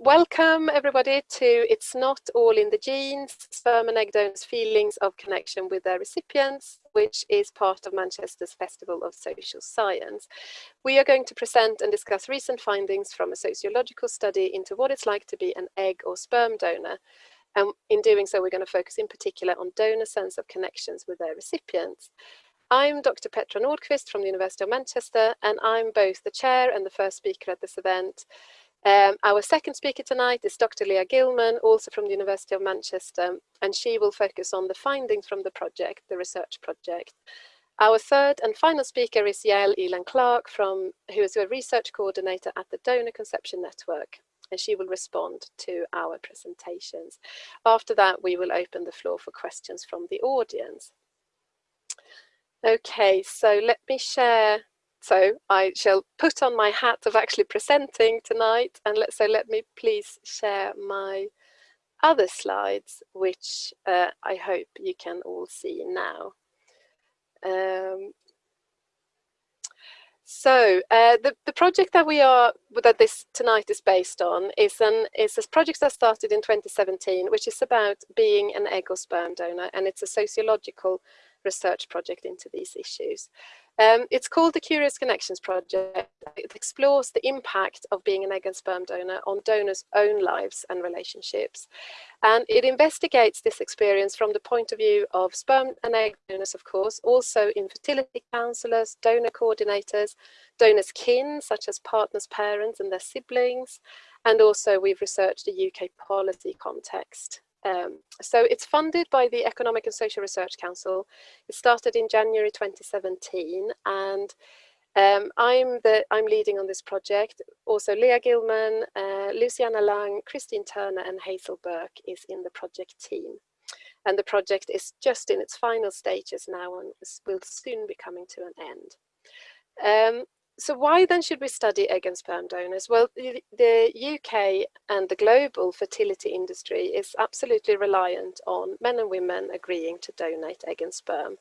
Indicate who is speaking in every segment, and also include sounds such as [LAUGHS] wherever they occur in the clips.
Speaker 1: welcome everybody to It's Not All in the Genes, Sperm and Egg Donors' Feelings of Connection with Their Recipients, which is part of Manchester's Festival of Social Science. We are going to present and discuss recent findings from a sociological study into what it's like to be an egg or sperm donor. And in doing so, we're going to focus in particular on donor sense of connections with their recipients. I'm Dr. Petra Nordqvist from the University of Manchester, and I'm both the chair and the first speaker at this event. Um, our second speaker tonight is Dr. Leah Gilman, also from the University of Manchester, and she will focus on the findings from the project, the research project. Our third and final speaker is Yael Elan Clark, from, who is a research coordinator at the Donor Conception Network, and she will respond to our presentations. After that, we will open the floor for questions from the audience. Okay, so let me share so I shall put on my hat of actually presenting tonight and let, so let me please share my other slides, which uh, I hope you can all see now. Um, so uh, the, the project that we are that this tonight is based on is an is a project that started in 2017, which is about being an egg or sperm donor, and it's a sociological research project into these issues. Um, it's called the Curious Connections Project. It explores the impact of being an egg and sperm donor on donors' own lives and relationships. And it investigates this experience from the point of view of sperm and egg donors, of course, also infertility counselors, donor coordinators, donors' kin, such as partners' parents and their siblings. And also we've researched the UK policy context. Um, so it's funded by the Economic and Social Research Council. It started in January 2017 and um, I'm, the, I'm leading on this project. Also Leah Gilman, uh, Luciana Lang, Christine Turner and Hazel Burke is in the project team. And the project is just in its final stages now and will soon be coming to an end. Um, so why then should we study egg and sperm donors? Well, the, UK and the global fertility industry is absolutely reliant on men and women agreeing to donate egg and sperm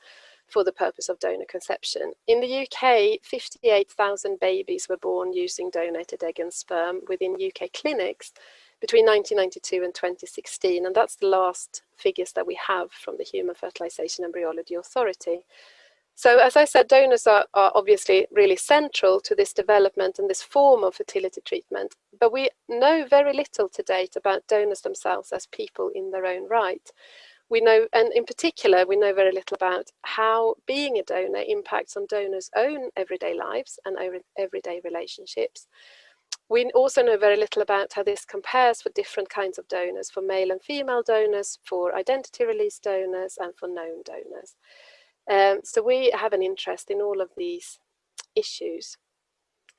Speaker 1: for the purpose of donor conception. In the UK, 58,000 babies were born using donated egg and sperm within UK clinics between 1992 and 2016, and that's the last figures that we have from the Human Fertilization Embryology Authority. So as I said, donors are, are, obviously really central to this development and this form of fertility treatment, but we know very little to date about donors themselves as people in their own right. We know, and in particular, we know very little about how being a donor impacts on donors' own everyday lives and everyday relationships. We also know very little about how this compares for different kinds of donors, for male and female donors, for identity release donors, and for known donors. Um, so we have an interest in all of these issues.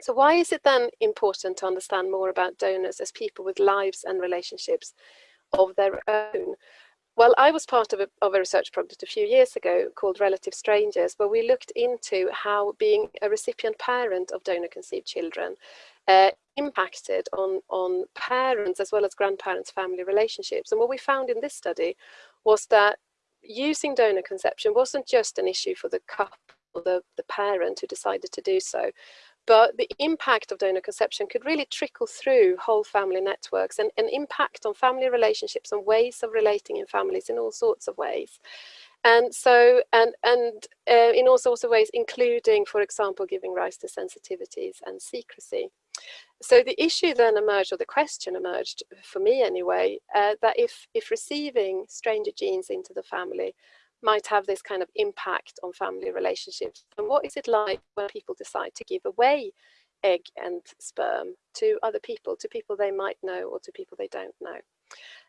Speaker 1: So why is it then important to understand more about donors as people with lives and relationships of their own? Well, I was part of a, of a research project a few years ago called Relative Strangers, where we looked into how being a recipient parent of donor conceived children uh, impacted on, on parents as well as grandparents' family relationships. And what we found in this study was that using donor conception wasn't just an issue for the couple, the, the parent who decided to do so, but the impact of donor conception could really trickle through whole family networks and, and impact on family relationships and ways of relating in families in all sorts of ways. And so, and, and uh, in all sorts of ways, including, for example, giving rise to sensitivities and secrecy. So the issue then emerged, or the question emerged, for me anyway, uh, that if, if receiving stranger genes into the family might have this kind of impact on family relationships, and what is it like when people decide to give away egg and sperm to other people, to people they might know or to people they don't know.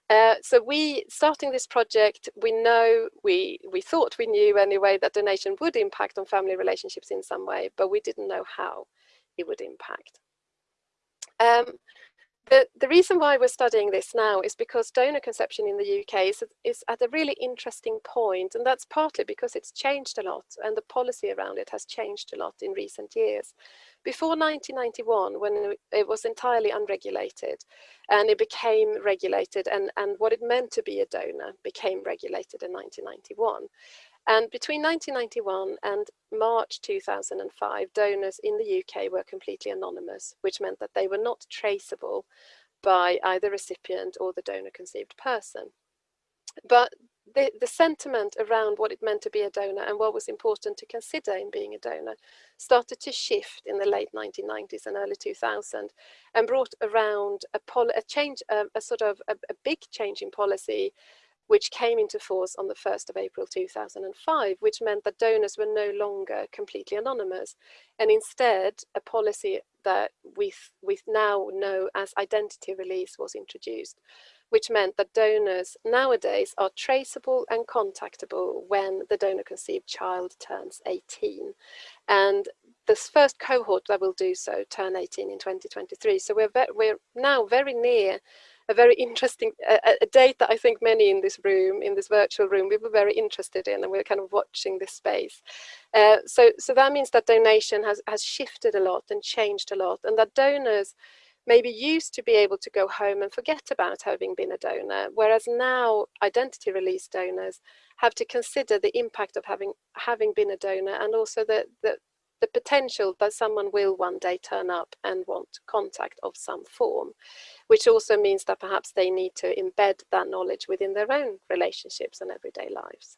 Speaker 1: Uh, so we, starting this project, we know, we, we thought we knew anyway that donation would impact on family relationships in some way, but we didn't know how it would impact. Um, the, reason why we're studying this now is because donor conception in the UK is, is at a really interesting point, and that's partly because it's changed a lot and the policy around it has changed a lot in recent years. Before 1991, when it was entirely unregulated and it became regulated and, and what it meant to be a donor became regulated in 1991. And between 1991 and March 2005, donors in the UK were completely anonymous, which meant that they were not traceable by either recipient or the donor conceived person. But the, the sentiment around what it meant to be a donor and what was important to consider in being a donor started to shift in the late 1990s and early 2000s, and brought around a, a change, a, a, sort of a, a big change in policy which came into force on the 1st of April 2005, which meant that donors were no longer completely anonymous, and instead a policy that we, we now know as identity release was introduced which meant that donors nowadays are traceable and contactable when the donor conceived child turns 18. And this first cohort that will do so turn 18 in 2023. So we're, we're now very near a very interesting a, a, date that I think many in this room, in this virtual room, we were very interested in, and we're kind of watching this space. Uh, so, so that means that donation has has shifted a lot and changed a lot, and that donors maybe used to be able to go home and forget about having been a donor, whereas now identity release donors have to consider the impact of having having been a donor and also the, the, the potential that someone will one day turn up and want contact of some form, which also means that perhaps they need to embed that knowledge within their own relationships and everyday lives.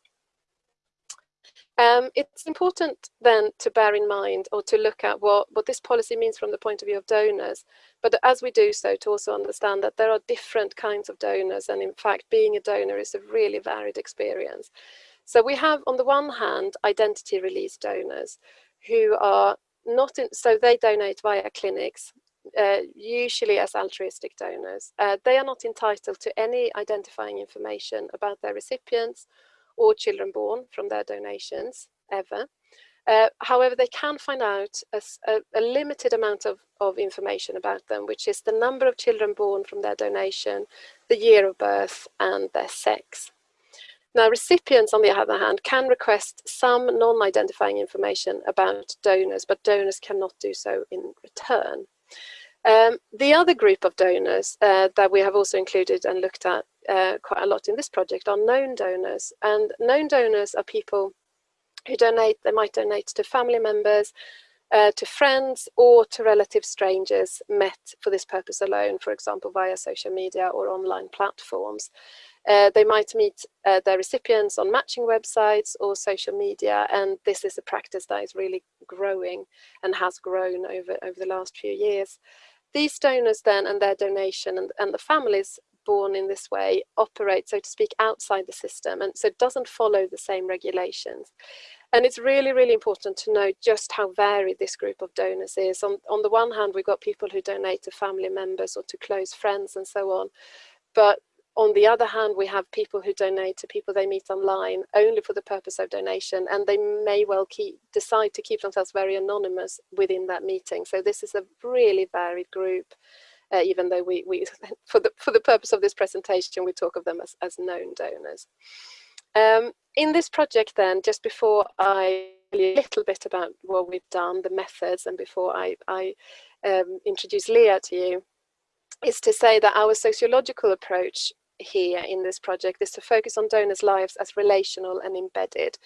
Speaker 1: Um, it's important then to bear in mind or to look at what, what this policy means from the point of view of donors. But as we do so, to also understand that there are different kinds of donors. And in fact, being a donor is a really varied experience. So we have, on the one hand, identity release donors who are not in, so they donate via clinics, uh, usually as altruistic donors. Uh, they are not entitled to any identifying information about their recipients or children born from their donations ever. Uh, however, they can find out a, a, limited amount of, of information about them, which is the number of children born from their donation, the year of birth, and their sex. Now, recipients, on the other hand, can request some non-identifying information about donors, but donors cannot do so in return. Um, the other group of donors uh, that we have also included and looked at uh, quite a lot in this project are known donors. And known donors are people who donate, they might donate to family members, uh, to friends or to relative strangers met for this purpose alone, for example, via social media or online platforms. Uh, they might meet uh, their recipients on matching websites or social media, and this is a practice that is really growing and has grown over, over the last few years. These donors then and their donation and, and the families born in this way operate, so to speak, outside the system and so it doesn't follow the same regulations. And it's really, really important to know just how varied this group of donors is. On, on the one hand, we've got people who donate to family members or to close friends and so on. But on the other hand, we have people who donate to people they meet online only for the purpose of donation, and they may well keep, decide to keep themselves very anonymous within that meeting. So this is a really varied group uh, even though we, we [LAUGHS] for, the, for the purpose of this presentation, we talk of them as, as known donors. Um, in this project then, just before I a little bit about what we've done, the methods, and before I, I um, introduce Leah to you, is to say that our sociological approach here in this project is to focus on donors' lives as relational and embedded,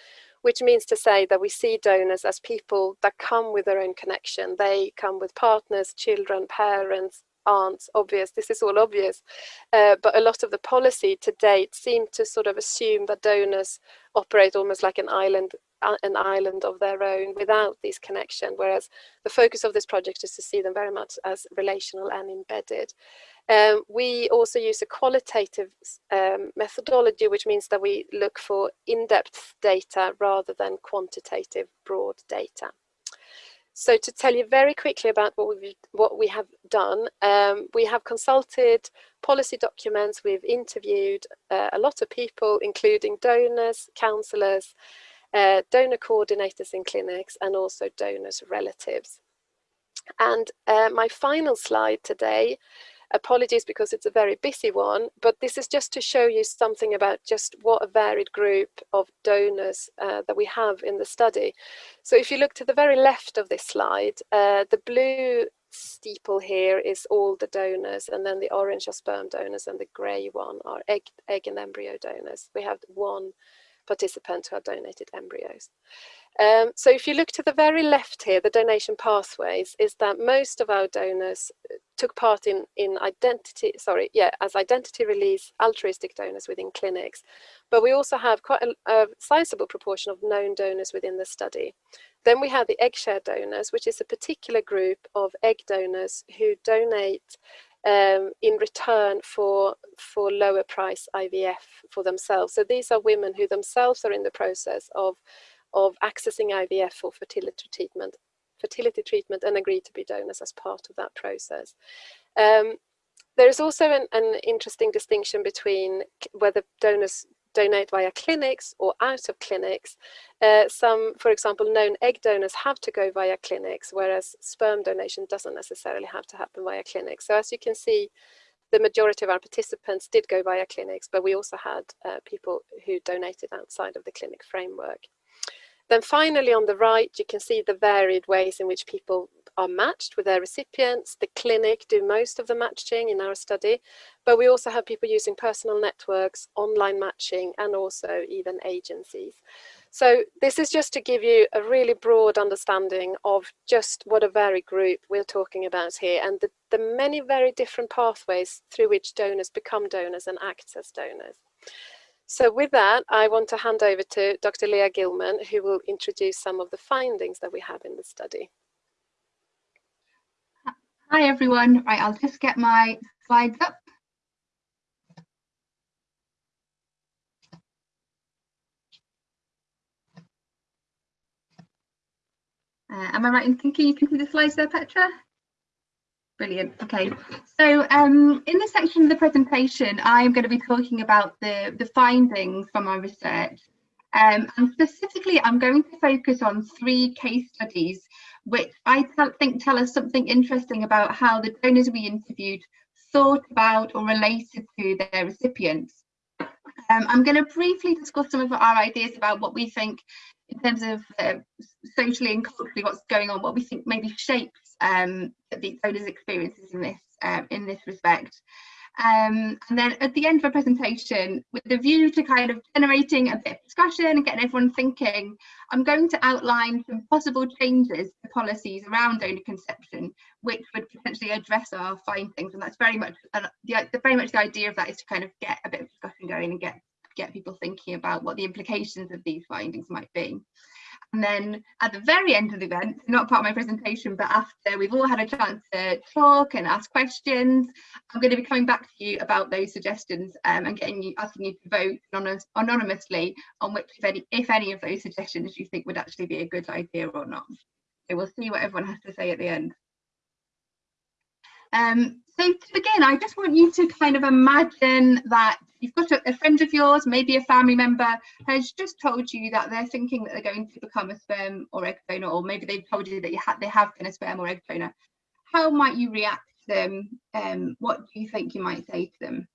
Speaker 1: which means to say that we see donors as people that come with their own connection. They come with partners, children, parents, aren't obvious. This is all obvious. Uh, but a lot of the policy to date seem to sort of assume that donors operate almost like an island uh, an island of their own without this connection, whereas the focus of this project is to see them very much as relational and embedded. Um, we also use a qualitative um, methodology, which means that we look for in-depth data rather than quantitative broad data. So to tell you very quickly about what, we what we have done, um, we have consulted policy documents, we've interviewed uh, a lot of people, including donors, counsellors, uh, donor coordinators in clinics, and also donors' relatives. And uh, my final slide today Apologies because it's a very busy one, but this is just to show you something about just what a varied group of donors uh, that we have in the study. So if you look to the very left of this slide, uh, the blue steeple here is all the donors and then the orange are sperm donors and the grey one are egg, egg and embryo donors. We have one participant who had donated embryos. Um, so if you look to the very left here, the donation pathways, is that most of our donors took part in, in identity, sorry, yeah, as identity release altruistic donors within clinics. But we also have quite a, a sizable proportion of known donors within the study. Then we have the egg share donors, which is a particular group of egg donors who donate um, in return for for lower price IVF for themselves. So these are women who themselves are in the process of of accessing IVF for fertility treatment, fertility treatment, and agree to be donors as part of that process. Um, there is also an, an interesting distinction between whether donors donate via clinics or out of clinics. Uh, some, for example, known egg donors have to go via clinics, whereas sperm donation doesn't necessarily have to happen via clinics. So as you can see, the majority of our participants did go via clinics, but we also had uh, people who donated outside of the clinic framework. Then finally on the right, you can see the varied ways in which people are matched with their recipients. The clinic do most of the matching in our study, but we also have people using personal networks, online matching, and also even agencies. So this is just to give you a really broad understanding of just what a varied group we're talking about here and the, the many very different pathways through which donors become donors and act as donors. So with that, I want to hand over to Dr. Leah Gilman, who will introduce some of the findings that we have in the study.
Speaker 2: Hi everyone, right, I'll just get my slides up. Uh, am I right in thinking you can see the slides there, Petra? Brilliant. Okay, so um, in this section of the presentation, I'm going to be talking about the, the findings from our research. Um, and specifically, I'm going to focus on three case studies, which I think tell us something interesting about how the donors we interviewed thought about or related to their recipients. Um, I'm going to briefly discuss some of our ideas about what we think in terms of uh, socially and culturally what's going on, what we think maybe shapes um, the donors' experiences in this uh, in this respect. Um, and then at the end of a presentation, with the view to kind of generating a bit of discussion and getting everyone thinking, I'm going to outline some possible changes to policies around donor conception, which would potentially address our findings. And that's very much uh, the, the very much the idea of that is to kind of get a bit of discussion going and get get people thinking about what the implications of these findings might be. And then at the very end of the event, not part of my presentation, but after we've all had a chance to talk and ask questions, I'm going to be coming back to you about those suggestions um, and getting you asking you to vote anonymous, anonymously on which, if any, if any of those suggestions you think would actually be a good idea or not. So we'll see what everyone has to say at the end. Um, so to begin, I just want you to kind of imagine that you've got a, a, friend of yours, maybe a family member, has just told you that they're thinking that they're going to become a sperm or egg donor, or maybe they've told you that you ha they have been a sperm or egg donor. How might you react to them? Um, what do you think you might say to them?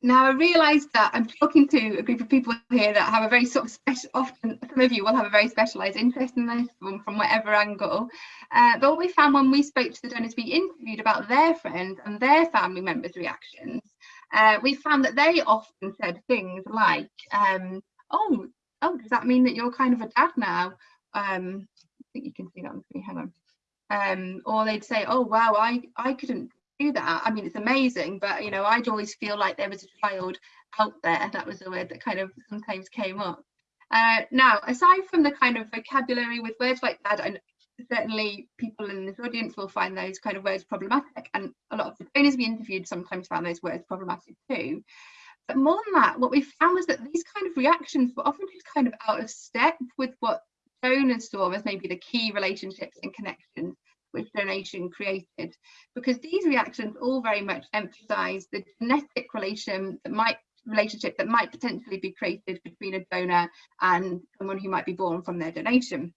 Speaker 2: Now I realise that I'm talking to a group of people here that have a very sort of special, often some of you will have a very specialised interest in this from, from whatever angle. Uh, but what we found when we spoke to the donors we interviewed about their friends and their family members' reactions, uh, we found that they often said things like, um, oh, oh, does that mean that you're kind of a dad now? Um, I think you can see that on screen, hang on. Um, or they'd say, oh, wow, I, I couldn't do that i mean it's amazing but you know i'd always feel like there was a child out there that was a word that kind of sometimes came up. Uh, now aside from the kind of vocabulary with words like that and certainly people in this audience will find those kind of words problematic and a lot of the donors we interviewed sometimes found those words problematic too. But more than that what we found was that these kind of reactions were often just kind of out of step with what donors saw as maybe the key relationships and connections which donation created because these reactions all very much emphasize the genetic relation that might relationship that might potentially be created between a donor and someone who might be born from their donation.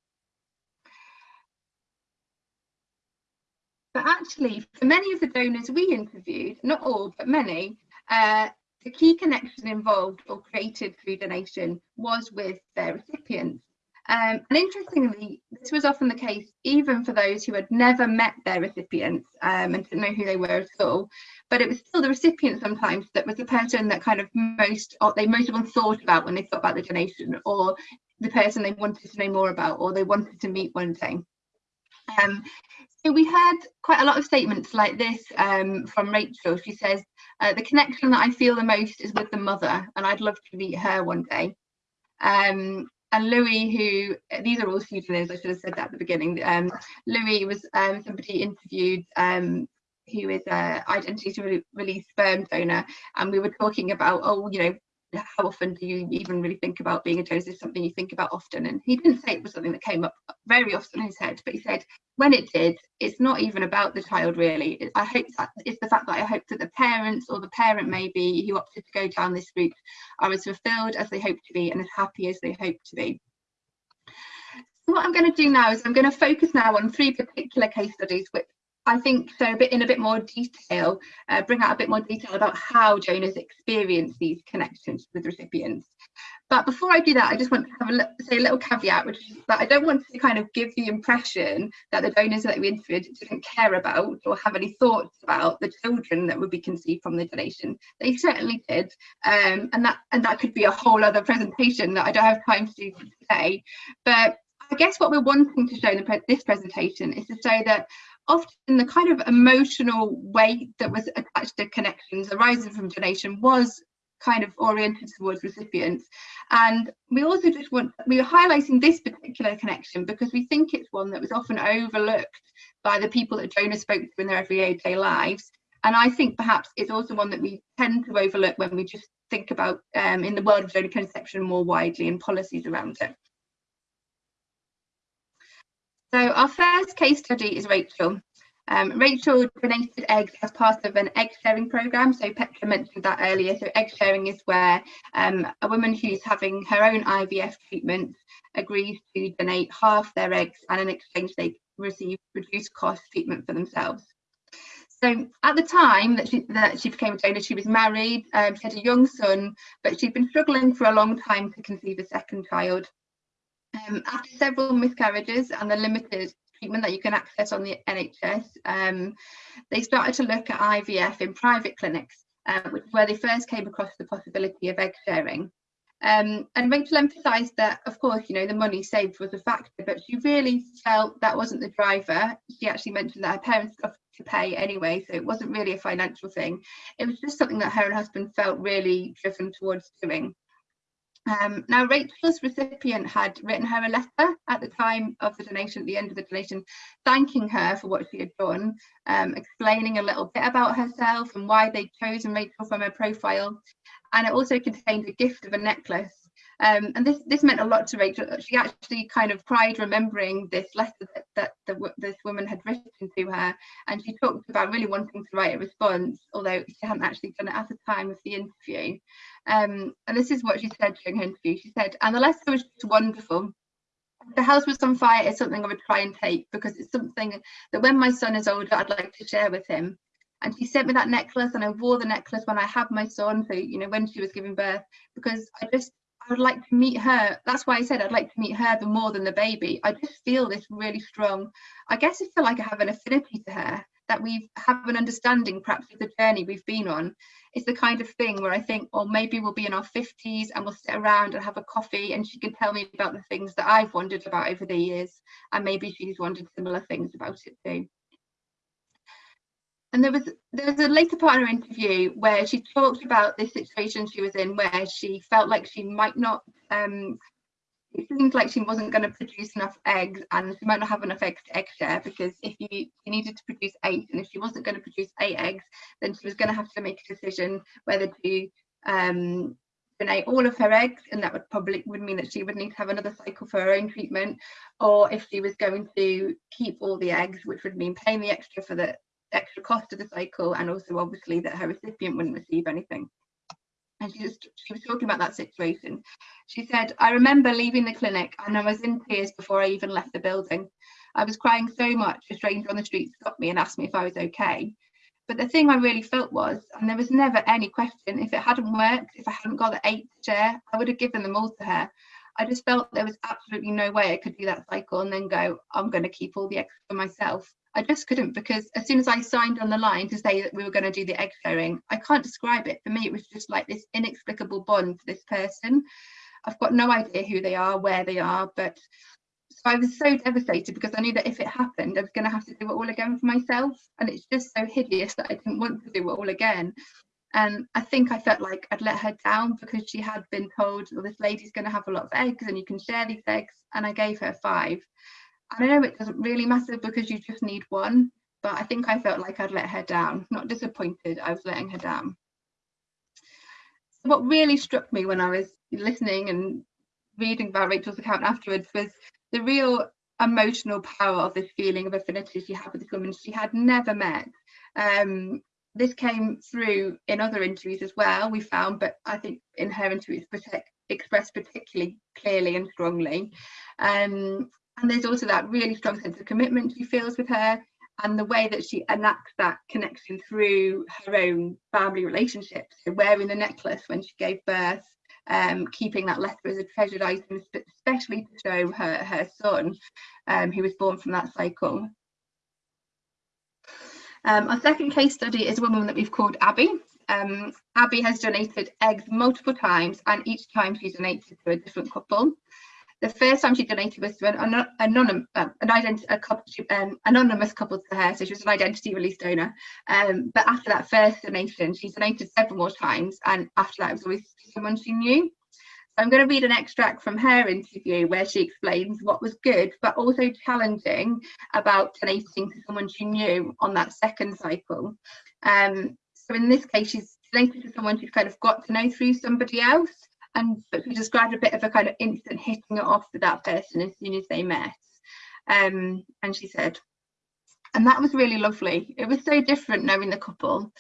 Speaker 2: But actually, for many of the donors we interviewed, not all, but many, uh, the key connection involved or created through donation was with their recipients. Um, and interestingly, this was often the case even for those who had never met their recipients um, and didn't know who they were at all. But it was still the recipient sometimes that was the person that kind of most, or they most of them thought about when they thought about the donation, or the person they wanted to know more about, or they wanted to meet one day. Um, so we had quite a lot of statements like this um, from Rachel. She says, uh, the connection that I feel the most is with the mother, and I'd love to meet her one day. Um, and Louis, who these are all pseudonyms, I should have said that at the beginning. Um, Louis was um, somebody interviewed um, who is a identity to release sperm donor, and we were talking about, oh, you know, how often do you even really think about being a donor? Is something you think about often? And he didn't say it was something that came up very often in his head, but he said when it did, it's not even about the child really. I hope that it's the fact that I hope that the parents or the parent maybe who opted to go down this route are as fulfilled as they hope to be and as happy as they hope to be. So what I'm going to do now is I'm going to focus now on three particular case studies which I think so a bit in a bit more detail, uh, bring out a bit more detail about how donors experience these connections with recipients. But before I do that, I just want to have a say a little caveat, which is that I don't want to kind of give the impression that the donors that we interviewed didn't care about or have any thoughts about the children that would be conceived from the donation. They certainly did, um, and that and that could be a whole other presentation that I don't have time to do today. But I guess what we're wanting to show in pre this presentation is to show that often the kind of emotional weight that was attached to connections arising from donation was kind of oriented towards recipients and we also just want we are highlighting this particular connection because we think it's one that was often overlooked by the people that donors spoke to in their everyday lives and I think perhaps it's also one that we tend to overlook when we just think about um, in the world of donor conception more widely and policies around it. So our first case study is Rachel. Um, Rachel donated eggs as part of an egg sharing program. So Petra mentioned that earlier. So egg sharing is where um, a woman who's having her own IVF treatment agrees to donate half their eggs and in exchange they receive reduced cost treatment for themselves. So at the time that she that she became a donor, she was married, um, she had a young son, but she'd been struggling for a long time to conceive a second child. Um, after several miscarriages and the limited treatment that you can access on the NHS, um, they started to look at IVF in private clinics, uh, which is where they first came across the possibility of egg sharing. Um, and Rachel emphasised that, of course, you know, the money saved was a factor, but she really felt that wasn't the driver. She actually mentioned that her parents got to pay anyway, so it wasn't really a financial thing. It was just something that her and husband felt really driven towards doing. Um, now, Rachel's recipient had written her a letter at the time of the donation, at the end of the donation, thanking her for what she had done, um, explaining a little bit about herself and why they'd chosen Rachel from her profile. And it also contained a gift of a necklace um, and this this meant a lot to Rachel. She actually kind of cried remembering this letter that, that the, this woman had written to her, and she talked about really wanting to write a response, although she hadn't actually done it at the time of the interview. Um, and this is what she said during her interview. She said, "And the letter was just wonderful." the house was on fire is something I would try and take because it's something that when my son is older, I'd like to share with him. And she sent me that necklace and I wore the necklace when I had my son. So, you know, when she was giving birth, because I just I would like to meet her. That's why I said I'd like to meet her the more than the baby. I just feel this really strong. I guess I feel like I have an affinity to her, that we have an understanding perhaps of the journey we've been on. It's the kind of thing where I think, well, maybe we'll be in our 50s and we'll sit around and have a coffee and she can tell me about the things that I've wondered about over the years. And maybe she's wondered similar things about it too and there was there was a later part of her interview where she talked about this situation she was in where she felt like she might not um it seemed like she wasn't going to produce enough eggs and she might not have enough eggs to egg share because if you, you needed to produce eight and if she wasn't going to produce eight eggs then she was going to have to make a decision whether to um donate all of her eggs and that would probably would mean that she would need to have another cycle for her own treatment or if she was going to keep all the eggs which would mean paying the extra for the extra cost of the cycle and also obviously that her recipient wouldn't receive anything. And she just she was talking about that situation. She said i remember leaving the clinic and i was in tears before i even left the building. I was crying so much a stranger on the street stopped me and asked me if i was okay. But the thing i really felt was and there was never any question if it hadn't worked if i hadn't got the egg share i would have given them all to her. I just felt there was absolutely no way I could do that cycle and then go, I'm going to keep all the eggs for myself. I just couldn't because as soon as I signed on the line to say that we were going to do the egg sharing, I can't describe it. For me, it was just like this inexplicable bond for this person. I've got no idea who they are, where they are, but so I was so devastated because I knew that if it happened, I was going to have to do it all again for myself. And it's just so hideous that I didn't want to do it all again. And I think I felt like I'd let her down because she had been told, well, this lady's going to have a lot of eggs and you can share these eggs. And I gave her five. I know it doesn't really matter because you just need one, but I think I felt like I'd let her down. Not disappointed, I was letting her down. So what really struck me when I was listening and reading about Rachel's account afterwards was the real emotional power of this feeling of affinity she had with this woman she had never met. Um, this came through in other interviews as well, we found, but I think in her interviews protect, expressed particularly clearly and strongly. Um, and there's also that really strong sense of commitment she feels with her and the way that she enacts that connection through her own family relationships. So wearing the necklace when she gave birth, um, keeping that letter as a treasured item, especially to show her, her son, um, who was born from that cycle. Um, our second case study is a woman that we've called Abby. Um, Abby has donated eggs multiple times and each time she's donated to a different couple. The first time she donated was to an anonymous, an couple, anonymous couple to her, so she was an identity release donor. Um, but after that first donation, she donated several more times, and after that, it was always someone she knew. So I'm going to read an extract from her interview where she explains what was good but also challenging about donating to someone she knew on that second cycle. Um, so in this case, she's donated to someone she's kind of got to know through somebody else. And but she described a bit of a kind of instant hitting it off with that person as soon as they met. Um, and she said, and that was really lovely. It was so different knowing the couple.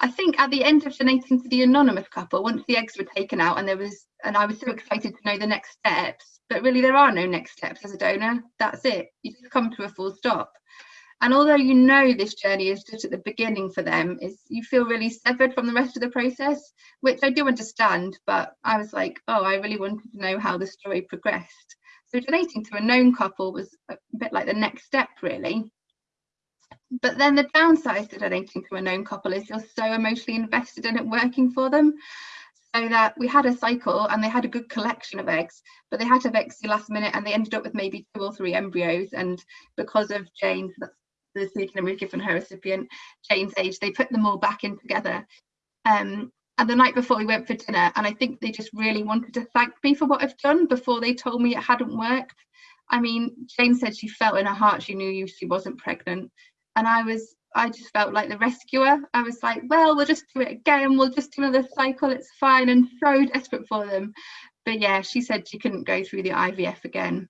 Speaker 2: I think at the end of donating to the anonymous couple, once the eggs were taken out and there was, and I was so excited to know the next steps, but really there are no next steps as a donor. That's it. You just come to a full stop. And although you know this journey is just at the beginning for them, is you feel really severed from the rest of the process, which I do understand, but I was like, oh, I really wanted to know how the story progressed. So donating to a known couple was a bit like the next step, really. But then the downside to donating to a known couple is you're so emotionally invested in it working for them. So that we had a cycle and they had a good collection of eggs, but they had to have eggs last minute and they ended up with maybe two or three embryos. And because of Jane's, the sneaking we've given her recipient, Jane's age, they put them all back in together. Um, and the night before we went for dinner, and I think they just really wanted to thank me for what I've done before they told me it hadn't worked. I mean, Jane said she felt in her heart she knew she wasn't pregnant and I was I just felt like the rescuer. I was like, well, we'll just do it again. We'll just do another cycle. It's fine. And so desperate for them. But yeah, she said she couldn't go through the IVF again.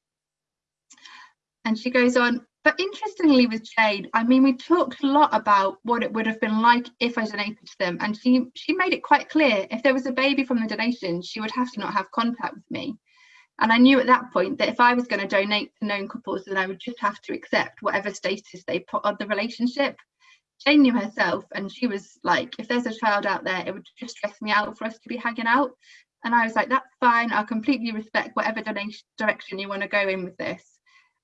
Speaker 2: And she goes on, but interestingly with Jane, I mean, we talked a lot about what it would have been like if I donated to them. And she she made it quite clear if there was a baby from the donation, she would have to not have contact with me. And I knew at that point that if I was going to donate to known couples, then I would just have to accept whatever status they put on the relationship. Jane knew herself, and she was like, if there's a child out there, it would just stress me out for us to be hanging out. And I was like, that's fine. I'll completely respect whatever donation direction you want to go in with this.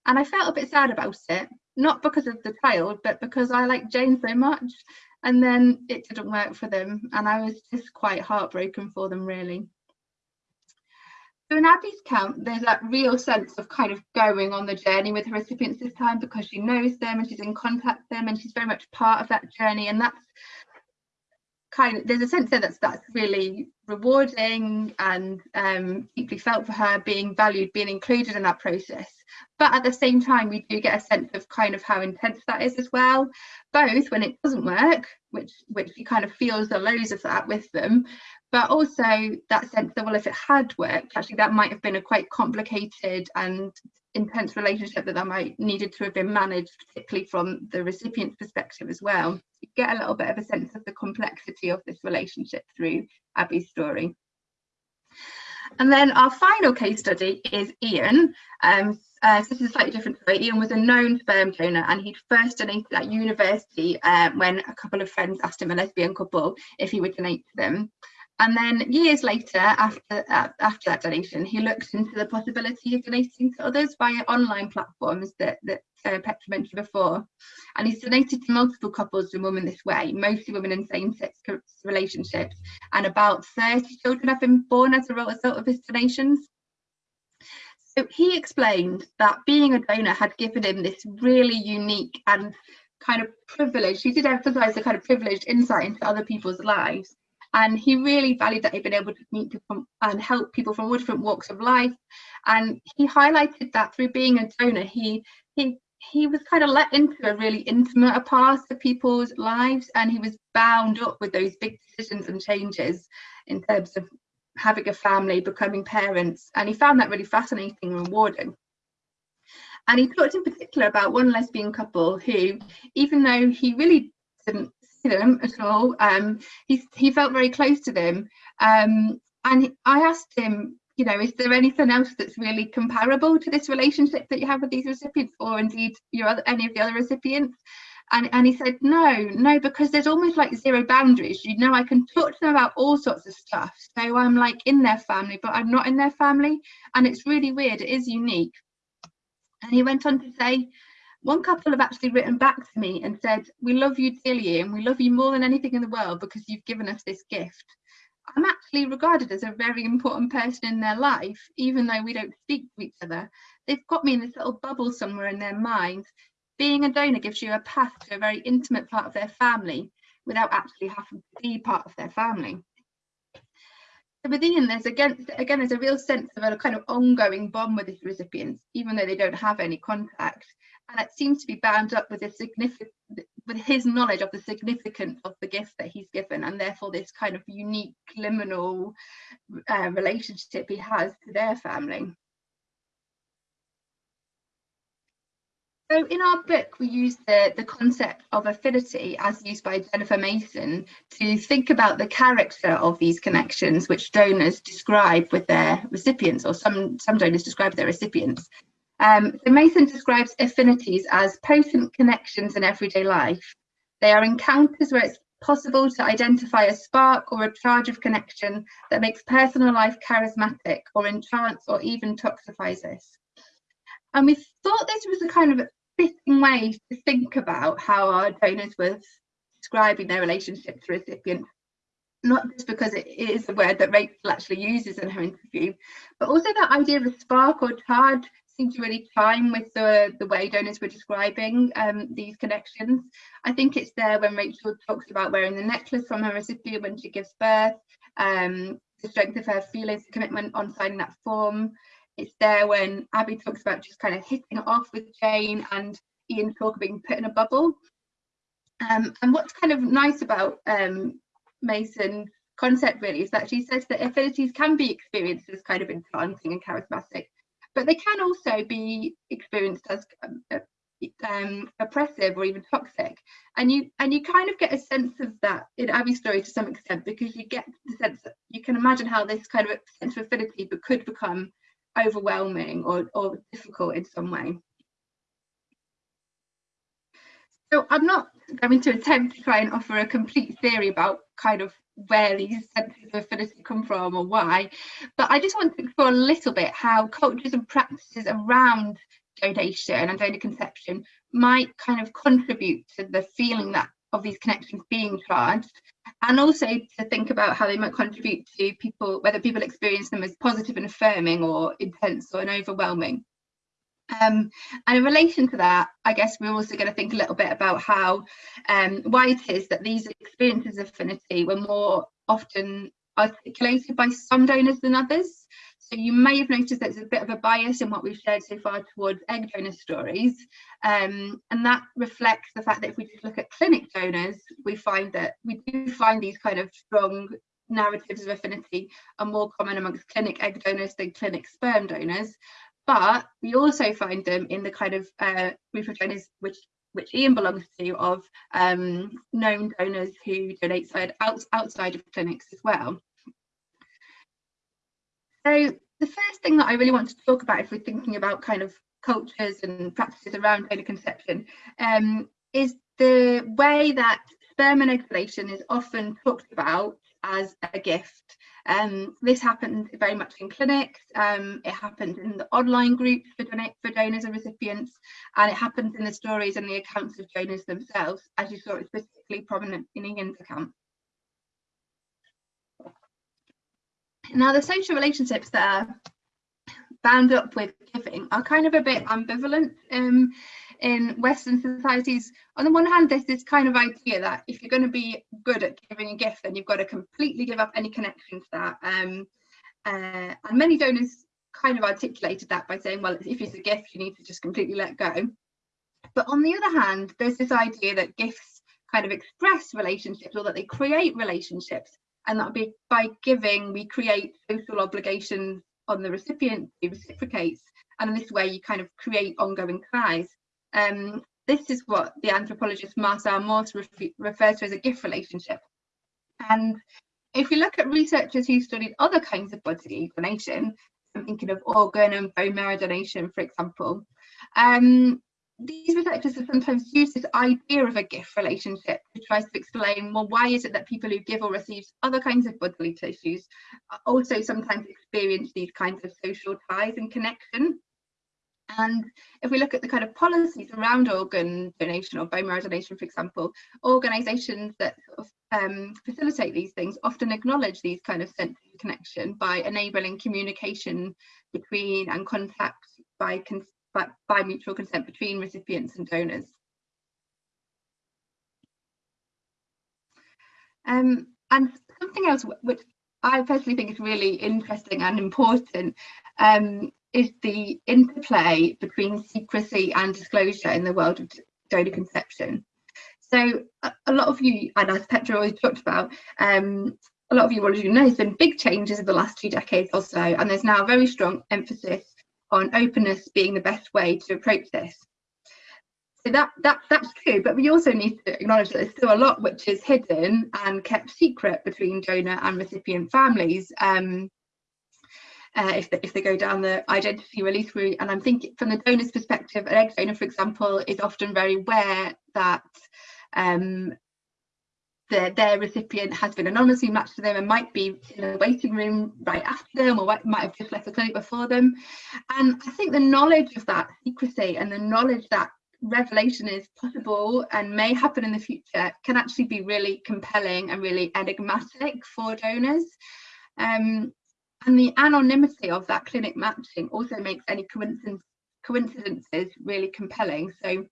Speaker 2: And I felt a bit sad about it, not because of the child, but because I like Jane so much. And then it didn't work for them. And I was just quite heartbroken for them, really. So in Abby's camp, there's that real sense of kind of going on the journey with the recipients this time because she knows them and she's in contact with them and she's very much part of that journey. And that's kind there's a sense there that's that's really rewarding and um, deeply felt for her being valued, being included in that process. But at the same time, we do get a sense of kind of how intense that is as well, both when it doesn't work, which which she kind of feels the lows of that with them, but also that sense that well if it had worked actually that might have been a quite complicated and intense relationship that that might needed to have been managed particularly from the recipient's perspective as well you get a little bit of a sense of the complexity of this relationship through abby's story and then our final case study is Ian. Um, uh, this is slightly different story. Ian was a known sperm donor and he'd first donated at university uh, when a couple of friends asked him, a lesbian couple, if he would donate to them. And then years later, after, uh, after that donation, he looked into the possibility of donating to others via online platforms that, that uh, Petra mentioned before. And he's donated to multiple couples and women this way, mostly women in same-sex relationships. And about 30 children have been born as a result of his donations. So he explained that being a donor had given him this really unique and kind of privileged, he did emphasize the kind of privileged insight into other people's lives. And he really valued that he'd been able to meet people and help people from all different walks of life. And he highlighted that through being a donor, he he he was kind of let into a really intimate a part of people's lives and he was bound up with those big decisions and changes in terms of having a family, becoming parents, and he found that really fascinating and rewarding. And he talked in particular about one lesbian couple who, even though he really didn't them at all, um, he, he felt very close to them. Um, and I asked him, you know, is there anything else that's really comparable to this relationship that you have with these recipients, or indeed your other, any of the other recipients? And, and he said, no, no, because there's almost like zero boundaries. You know, I can talk to them about all sorts of stuff. So I'm like in their family, but I'm not in their family. And it's really weird. It is unique. And he went on to say, one couple have actually written back to me and said, we love you dearly and we love you more than anything in the world because you've given us this gift. I'm actually regarded as a very important person in their life, even though we don't speak to each other. They've got me in this little bubble somewhere in their mind being a donor gives you a path to a very intimate part of their family without actually having to be part of their family. So with Ian, there's again, again, there's a real sense of a kind of ongoing bond with his recipients, even though they don't have any contact. And it seems to be bound up with a significant, with his knowledge of the significance of the gift that he's given, and therefore this kind of unique liminal uh, relationship he has to their family. So in our book, we use the, the concept of affinity as used by Jennifer Mason to think about the character of these connections which donors describe with their recipients or some, some donors describe their recipients. Um, so Mason describes affinities as potent connections in everyday life. They are encounters where it's possible to identify a spark or a charge of connection that makes personal life charismatic or enchants or even toxifies us. And we thought this was a kind of fitting way to think about how our donors were describing their relationship to recipients not just because it is a word that Rachel actually uses in her interview, but also that idea of a spark or charge to really chime with the, the way donors were describing um, these connections. I think it's there when Rachel talks about wearing the necklace from her recipient when she gives birth, um, the strength of her feelings, commitment on signing that form, it's there when Abby talks about just kind of hitting it off with Jane and Ian talk being put in a bubble. Um, and what's kind of nice about um, Mason concept really is that she says that affinities can be experienced as kind of enchanting and charismatic, but they can also be experienced as um, um, oppressive or even toxic. And you and you kind of get a sense of that in Abby's story to some extent because you get the sense that you can imagine how this kind of sense of affinity could become overwhelming or, or difficult in some way. So I'm not going to attempt to try and offer a complete theory about kind of where these senses of affinity come from or why, but I just want to explore a little bit how cultures and practices around donation and donor conception might kind of contribute to the feeling that of these connections being charged and also to think about how they might contribute to people, whether people experience them as positive and affirming or intense or an overwhelming. Um, and in relation to that, I guess we're also going to think a little bit about how, um, why it is that these experiences of affinity were more often articulated by some donors than others. So you may have noticed that there's a bit of a bias in what we've shared so far towards egg donor stories. Um, and that reflects the fact that if we just look at clinic donors, we find that we do find these kind of strong narratives of affinity are more common amongst clinic egg donors than clinic sperm donors. But we also find them in the kind of uh, group of donors which which Ian belongs to, of um, known donors who donate side, out, outside of clinics as well. So the first thing that I really want to talk about if we're thinking about kind of cultures and practices around donor conception um, is the way that sperm manipulation is often talked about as a gift. Um, this happened very much in clinics, um, it happened in the online groups for, donate, for donors and recipients, and it happens in the stories and the accounts of donors themselves, as you saw it's particularly prominent in Ian's account. Now the social relationships that are bound up with giving are kind of a bit ambivalent. Um, in Western societies, on the one hand, there's this kind of idea that if you're going to be good at giving a gift, then you've got to completely give up any connection to that. Um, uh, and many donors kind of articulated that by saying, well, if it's a gift, you need to just completely let go. But on the other hand, there's this idea that gifts kind of express relationships or that they create relationships and that be by giving we create social obligations on the recipient who reciprocates and in this way you kind of create ongoing ties um, this is what the anthropologist Marcel Mauss refers to as a gift relationship. And if you look at researchers who studied other kinds of bodily donation, I'm thinking of organ and bone marrow donation, for example, um, these researchers have sometimes used this idea of a gift relationship to try to explain, well, why is it that people who give or receive other kinds of bodily tissues also sometimes experience these kinds of social ties and connection? And if we look at the kind of policies around organ donation or bone marrow donation, for example, organisations that um, facilitate these things often acknowledge these kind of sense of connection by enabling communication between and contact by, by, by mutual consent between recipients and donors. Um, and something else which I personally think is really interesting and important um, is the interplay between secrecy and disclosure in the world of donor conception. So a, lot of you, and as Petra always talked about, um, a lot of you already know there's been big changes in the last two decades or so, and there's now a very strong emphasis on openness being the best way to approach this. So that, that that's true, but we also need to acknowledge that there's still a lot which is hidden and kept secret between donor and recipient families. Um, uh, if, they, if they go down the identity release route. And I'm thinking from the donor's perspective, an egg donor, for example, is often very aware that um, the, their recipient has been anonymously matched to them and might be in a waiting room right after them or might have just left the clinic before them. And I think the knowledge of that secrecy and the knowledge that revelation is possible and may happen in the future can actually be really compelling and really enigmatic for donors. Um, and the anonymity of that clinic matching also makes any coincidence, coincidences really compelling. So,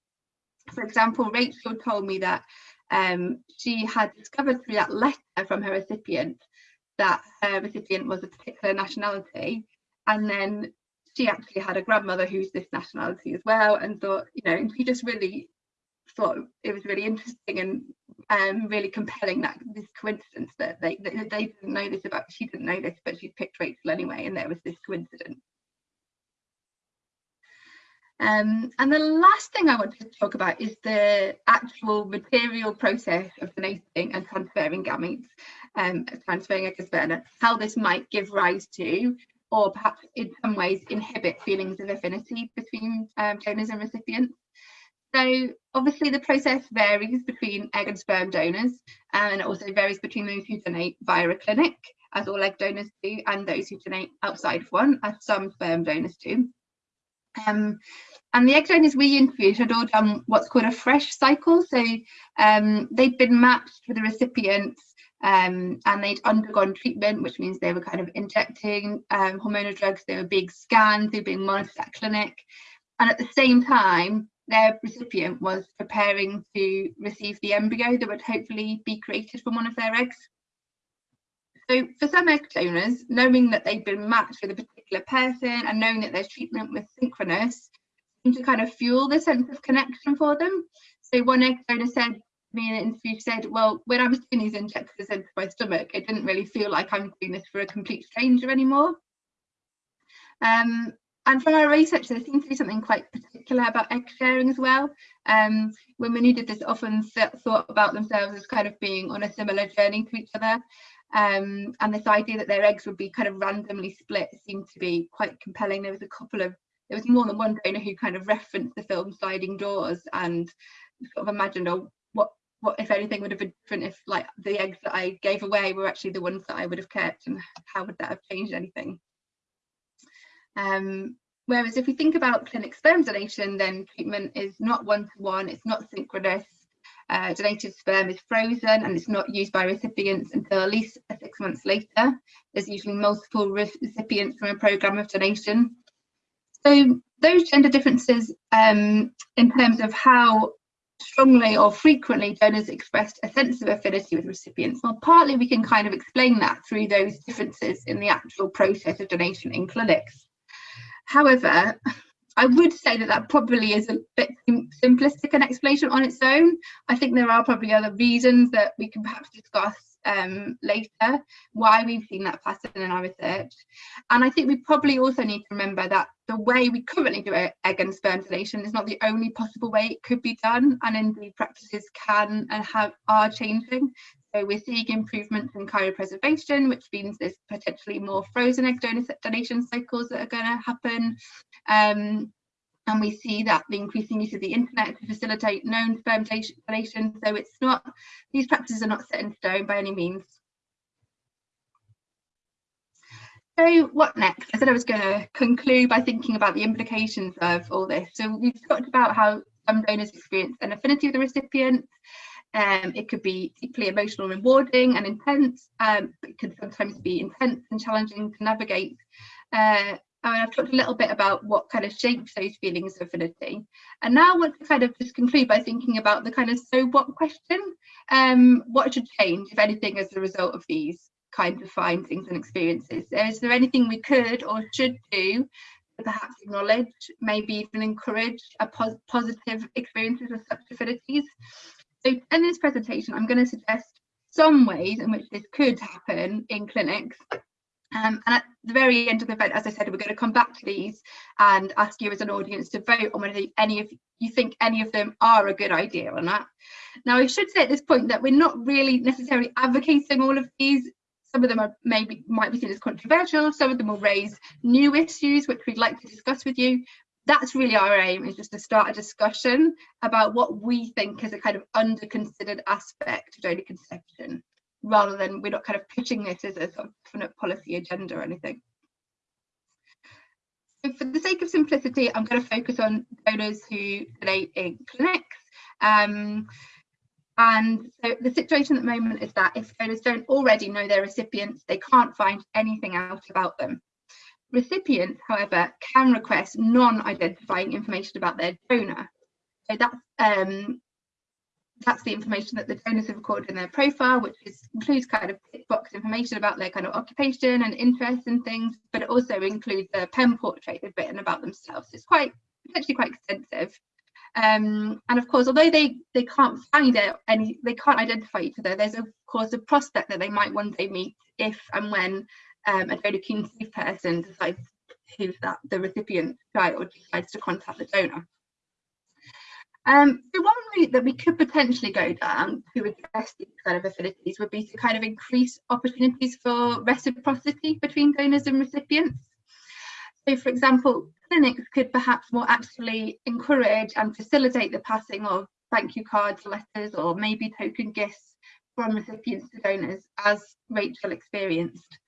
Speaker 2: for example, Rachel told me that um, she had discovered through that letter from her recipient that her recipient was a particular nationality. And then she actually had a grandmother who's this nationality as well and thought, you know, she just really thought it was really interesting and um, really compelling that this coincidence that they, they, they didn't know this about she didn't know this but she picked Rachel anyway and there was this coincidence. Um, and the last thing I want to talk about is the actual material process of donating and transferring gametes, um, transferring a sperm, how this might give rise to or perhaps in some ways inhibit feelings of affinity between um, donors and recipients. So obviously the process varies between egg and sperm donors and it also varies between those who donate via a clinic, as all egg donors do, and those who donate outside of one, as some sperm donors do. Um, and the egg donors we interviewed had all done what's called a fresh cycle. So um, they'd been matched with the recipients um, and they'd undergone treatment, which means they were kind of injecting um, hormonal drugs, they were being scanned, they were being monitored at clinic. And at the same time, their recipient was preparing to receive the embryo that would hopefully be created from one of their eggs. So for some egg donors, knowing that they've been matched with a particular person and knowing that their treatment was synchronous seemed to kind of fuel the sense of connection for them. So one egg donor said to me in an interview said, well, when I was doing these injections into my stomach, it didn't really feel like I'm doing this for a complete stranger anymore. Um, and from our research, there seems to be something quite particular about egg sharing as well. Um, women who did this often thought about themselves as kind of being on a similar journey to each other. Um, and this idea that their eggs would be kind of randomly split seemed to be quite compelling. There was a couple of, there was more than one donor who kind of referenced the film Sliding Doors and sort of imagined, oh, what what if anything would have been different if like the eggs that I gave away were actually the ones that I would have kept and how would that have changed anything? Um, whereas if we think about clinic sperm donation, then treatment is not one-to-one, -one, it's not synchronous, uh, donated sperm is frozen and it's not used by recipients until at least six months later. There's usually multiple recipients from a programme of donation. So those gender differences um, in terms of how strongly or frequently donors expressed a sense of affinity with recipients. Well, partly we can kind of explain that through those differences in the actual process of donation in clinics. However, I would say that that probably is a bit simplistic an explanation on its own. I think there are probably other reasons that we can perhaps discuss um, later why we've seen that pattern in our research. And I think we probably also need to remember that the way we currently do egg and sperm donation is not the only possible way it could be done, and indeed practices can and have are changing. So we're seeing improvements in cryopreservation, which means there's potentially more frozen egg donation cycles that are going to happen. Um, and we see that the increasing use of the internet to facilitate known sperm donation. So it's not, these practices are not set in stone by any means. So what next? I said I was going to conclude by thinking about the implications of all this. So we've talked about how some donors experience an affinity with the recipient, um, it could be deeply emotional, rewarding and intense. Um, it could sometimes be intense and challenging to navigate. Uh, I mean, I've talked a little bit about what kind of shapes those feelings of affinity. And now I want to kind of just conclude by thinking about the kind of so what question. Um, what should change, if anything, as a result of these kinds of findings and experiences? Is there anything we could or should do to perhaps acknowledge, maybe even encourage a pos positive experiences of such affinities? So in this presentation, I'm going to suggest some ways in which this could happen in clinics. Um, and at the very end of the event, as I said, we're going to come back to these and ask you as an audience to vote on whether any of you think any of them are a good idea or not. Now, I should say at this point that we're not really necessarily advocating all of these. Some of them are maybe might be seen as controversial. Some of them will raise new issues which we'd like to discuss with you that's really our aim is just to start a discussion about what we think is a kind of under considered aspect of donor conception rather than we're not kind of pitching this as a sort of policy agenda or anything. So for the sake of simplicity, I'm going to focus on donors who donate in clinics. Um, and so the situation at the moment is that if donors don't already know their recipients, they can't find anything out about them. Recipients, however, can request non-identifying information about their donor. So that's um, that's the information that the donors have recorded in their profile, which is, includes kind of tick box information about their kind of occupation and interests and things, but it also includes a pen portrait they've written about themselves. It's quite potentially quite extensive. Um, and of course, although they they can't find it any, they can't identify each other. There's of course a prospect that they might one day meet if and when um, a donor keen person decides who's that the recipient child decides to contact the donor. Um, so one route that we could potentially go down to address these kind of affinities would be to kind of increase opportunities for reciprocity between donors and recipients. So for example, clinics could perhaps more actively encourage and facilitate the passing of thank you cards, letters, or maybe token gifts from recipients to donors, as Rachel experienced.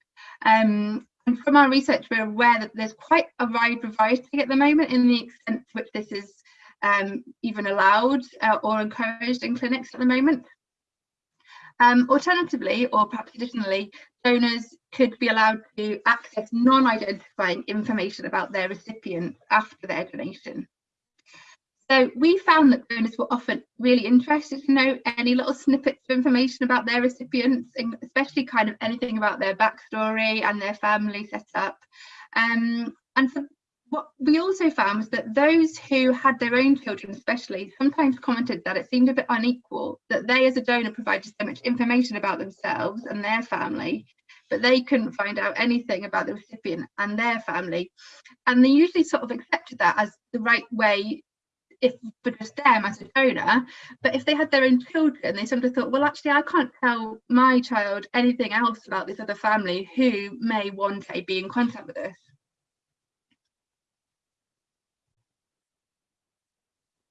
Speaker 2: Um, and from our research, we're aware that there's quite a wide variety at the moment in the extent to which this is um, even allowed uh, or encouraged in clinics at the moment. Um, alternatively, or perhaps additionally, donors could be allowed to access non-identifying information about their recipient after their donation. So we found that donors were often really interested to know any little snippets of information about their recipients, especially kind of anything about their backstory and their family setup. Um, and so what we also found was that those who had their own children especially sometimes commented that it seemed a bit unequal that they as a donor provided so much information about themselves and their family but they couldn't find out anything about the recipient and their family and they usually sort of accepted that as the right way if for just them as a donor but if they had their own children they of thought well actually i can't tell my child anything else about this other family who may one day be in contact with us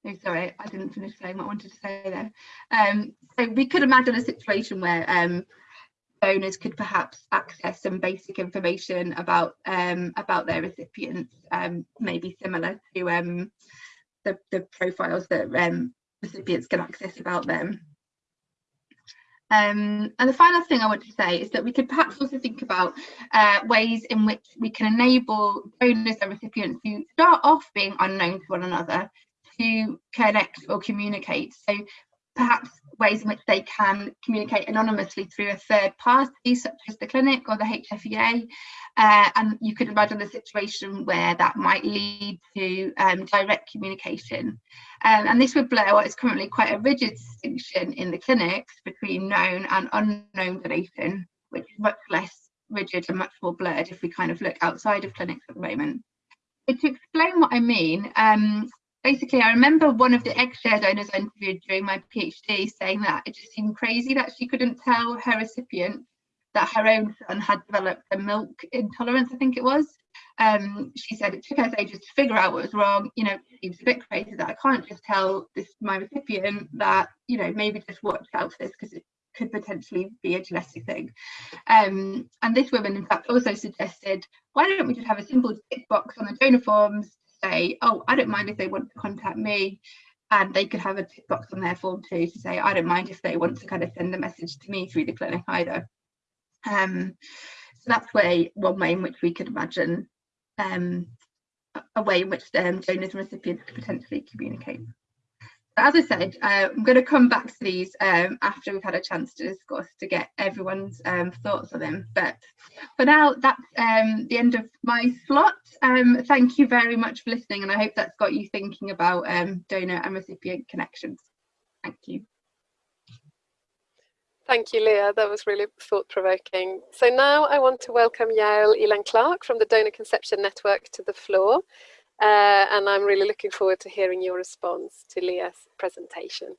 Speaker 2: Oh, sorry, I didn't finish saying what I wanted to say there. Um, so we could imagine a situation where um, donors could perhaps access some basic information about um, about their recipients, um, maybe similar to um, the, the profiles that um, recipients can access about them. Um, and the final thing I want to say is that we could perhaps also think about uh, ways in which we can enable donors and recipients who start off being unknown to one another to connect or communicate. So perhaps ways in which they can communicate anonymously through a third party, such as the clinic or the HFEA. Uh, and you could imagine a situation where that might lead to um, direct communication. Um, and this would blur what is currently quite a rigid distinction in the clinics between known and unknown donation, which is much less rigid and much more blurred if we kind of look outside of clinics at the moment. So to explain what I mean, um, basically, I remember one of the eggshare donors I interviewed during my PhD saying that it just seemed crazy that she couldn't tell her recipient that her own son had developed a milk intolerance, I think it was. Um, she said it took us ages to figure out what was wrong. You know, it seems a bit crazy that I can't just tell this my recipient that, you know, maybe just watch out for this because it could potentially be a genetic thing. Um, and this woman, in fact, also suggested, why don't we just have a simple tick box on the donor forms say, oh, I don't mind if they want to contact me. And they could have a tick box on their form too to say, I don't mind if they want to kind of send a message to me through the clinic either. Um, so that's way one way in which we could imagine um, a way in which um, donors and recipients could potentially communicate as I said, uh, I'm going to come back to these um, after we've had a chance to discuss to get everyone's um, thoughts on them. But for now, that's um, the end of my slot. Um, thank you very much for listening, and I hope that's got you thinking about um, donor and recipient connections. Thank you.
Speaker 1: Thank you, Leah. That was really thought-provoking. So now I want to welcome Yael Elan Clark from the Donor Conception Network to the floor. Uh, and I'm really looking forward to hearing your response to Leah's presentation.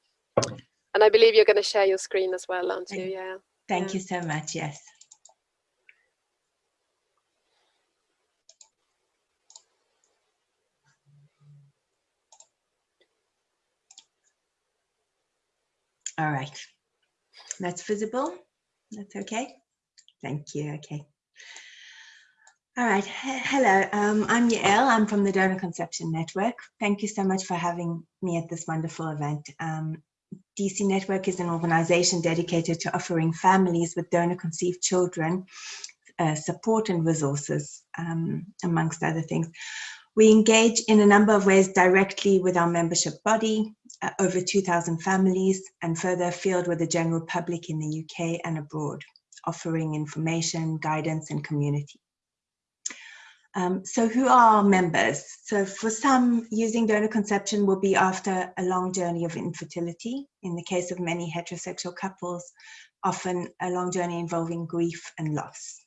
Speaker 1: And I believe you're going to share your screen as well, aren't you? Yeah.
Speaker 3: Thank yeah. you so much. Yes. All right. That's visible. That's okay. Thank you. Okay. All right. Hello, um, I'm Yael. I'm from the Donor Conception Network. Thank you so much for having me at this wonderful event. Um, DC Network is an organization dedicated to offering families with donor conceived children uh, support and resources, um, amongst other things. We engage in a number of ways directly with our membership body, uh, over 2,000 families, and further afield with the general public in the UK and abroad, offering information, guidance, and community. Um, so who are members? So for some, using donor conception will be after a long journey of infertility. In the case of many heterosexual couples, often a long journey involving grief and loss.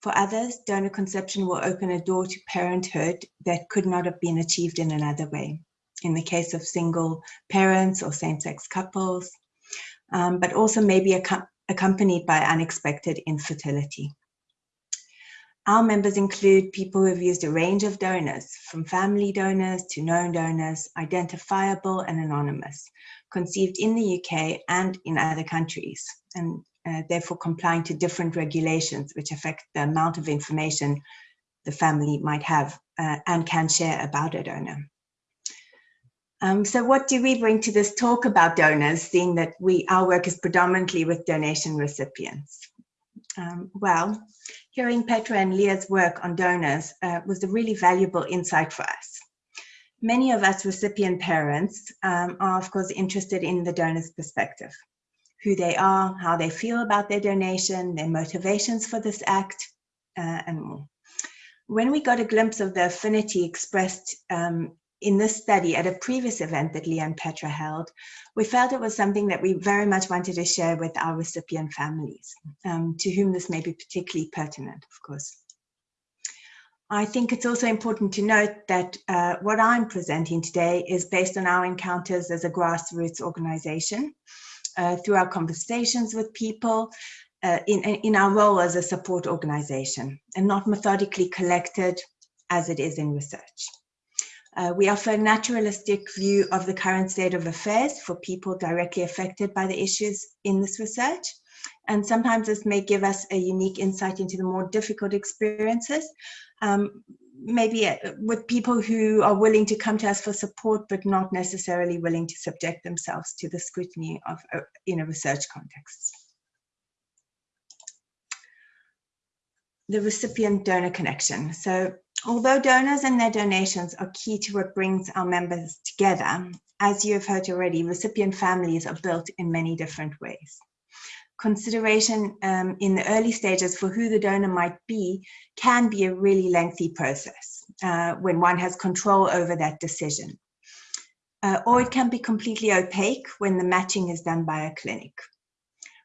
Speaker 3: For others, donor conception will open a door to parenthood that could not have been achieved in another way. In the case of single parents or same-sex couples, um, but also may maybe accompanied by unexpected infertility. Our members include people who have used a range of donors, from family donors to known donors, identifiable and anonymous, conceived in the UK and in other countries, and uh, therefore complying to different regulations which affect the amount of information the family might have uh, and can share about a donor. Um, so what do we bring to this talk about donors, seeing that we our work is predominantly with donation recipients? Um, well, hearing Petra and Leah's work on donors uh, was a really valuable insight for us. Many of us recipient parents um, are of course interested in the donor's perspective, who they are, how they feel about their donation, their motivations for this act, uh, and more. When we got a glimpse of the affinity expressed um, in this study at a previous event that Leah and Petra held, we felt it was something that we very much wanted to share with our recipient families, um, to whom this may be particularly pertinent, of course. I think it's also important to note that uh, what I'm presenting today is based on our encounters as a grassroots organization, uh, through our conversations with people, uh, in, in our role as a support organization, and not methodically collected as it is in research. Uh, we offer a naturalistic view of the current state of affairs for people directly affected by the issues in this research. And sometimes this may give us a unique insight into the more difficult experiences, um, maybe uh, with people who are willing to come to us for support, but not necessarily willing to subject themselves to the scrutiny of uh, in a research context. The recipient donor connection. So although donors and their donations are key to what brings our members together, as you have heard already, recipient families are built in many different ways consideration um, in the early stages for who the donor might be can be a really lengthy process uh, when one has control over that decision. Uh, or it can be completely opaque when the matching is done by a clinic.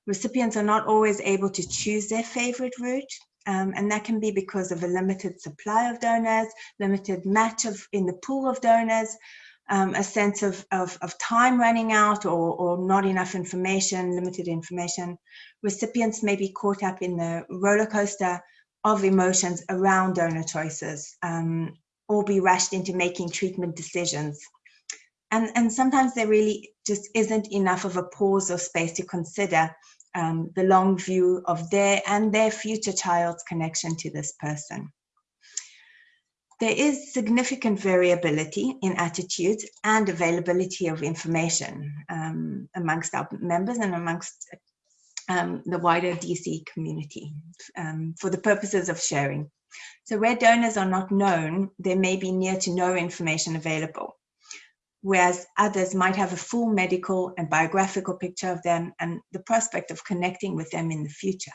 Speaker 3: Recipients are not always able to choose their favorite route, um, and that can be because of a limited supply of donors, limited match of in the pool of donors, um, a sense of, of, of, time running out or, or not enough information, limited information. Recipients may be caught up in the roller coaster of emotions around donor choices um, or be rushed into making treatment decisions. And, and sometimes there really just isn't enough of a pause or space to consider um, the long view of their and their future child's connection to this person. There is significant variability in attitudes and availability of information um, amongst our members and amongst um, the wider DC community um, for the purposes of sharing. So where donors are not known, there may be near to no information available, whereas others might have a full medical and biographical picture of them and the prospect of connecting with them in the future.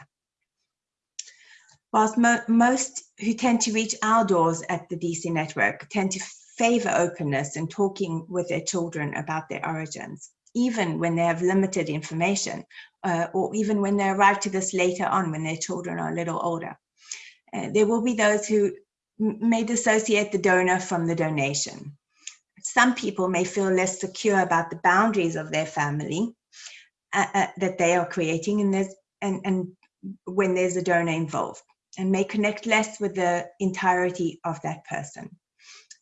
Speaker 3: Whilst mo most who tend to reach our doors at the DC network tend to favor openness and talking with their children about their origins, even when they have limited information, uh, or even when they arrive to this later on when their children are a little older. Uh, there will be those who may dissociate the donor from the donation. Some people may feel less secure about the boundaries of their family uh, uh that they are creating and, and when there's a donor involved and may connect less with the entirety of that person,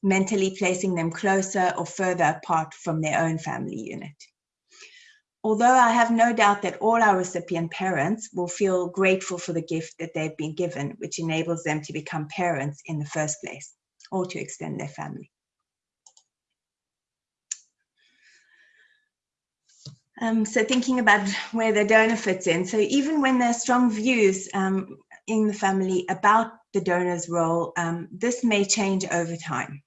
Speaker 3: mentally placing them closer or further apart from their own family unit. Although I have no doubt that all our recipient parents will feel grateful for the gift that they've been given, which enables them to become parents in the first place or to extend their family. Um, so thinking about where the donor fits in. So even when there are strong views um, in the family about the donor's role, um, this may change over time.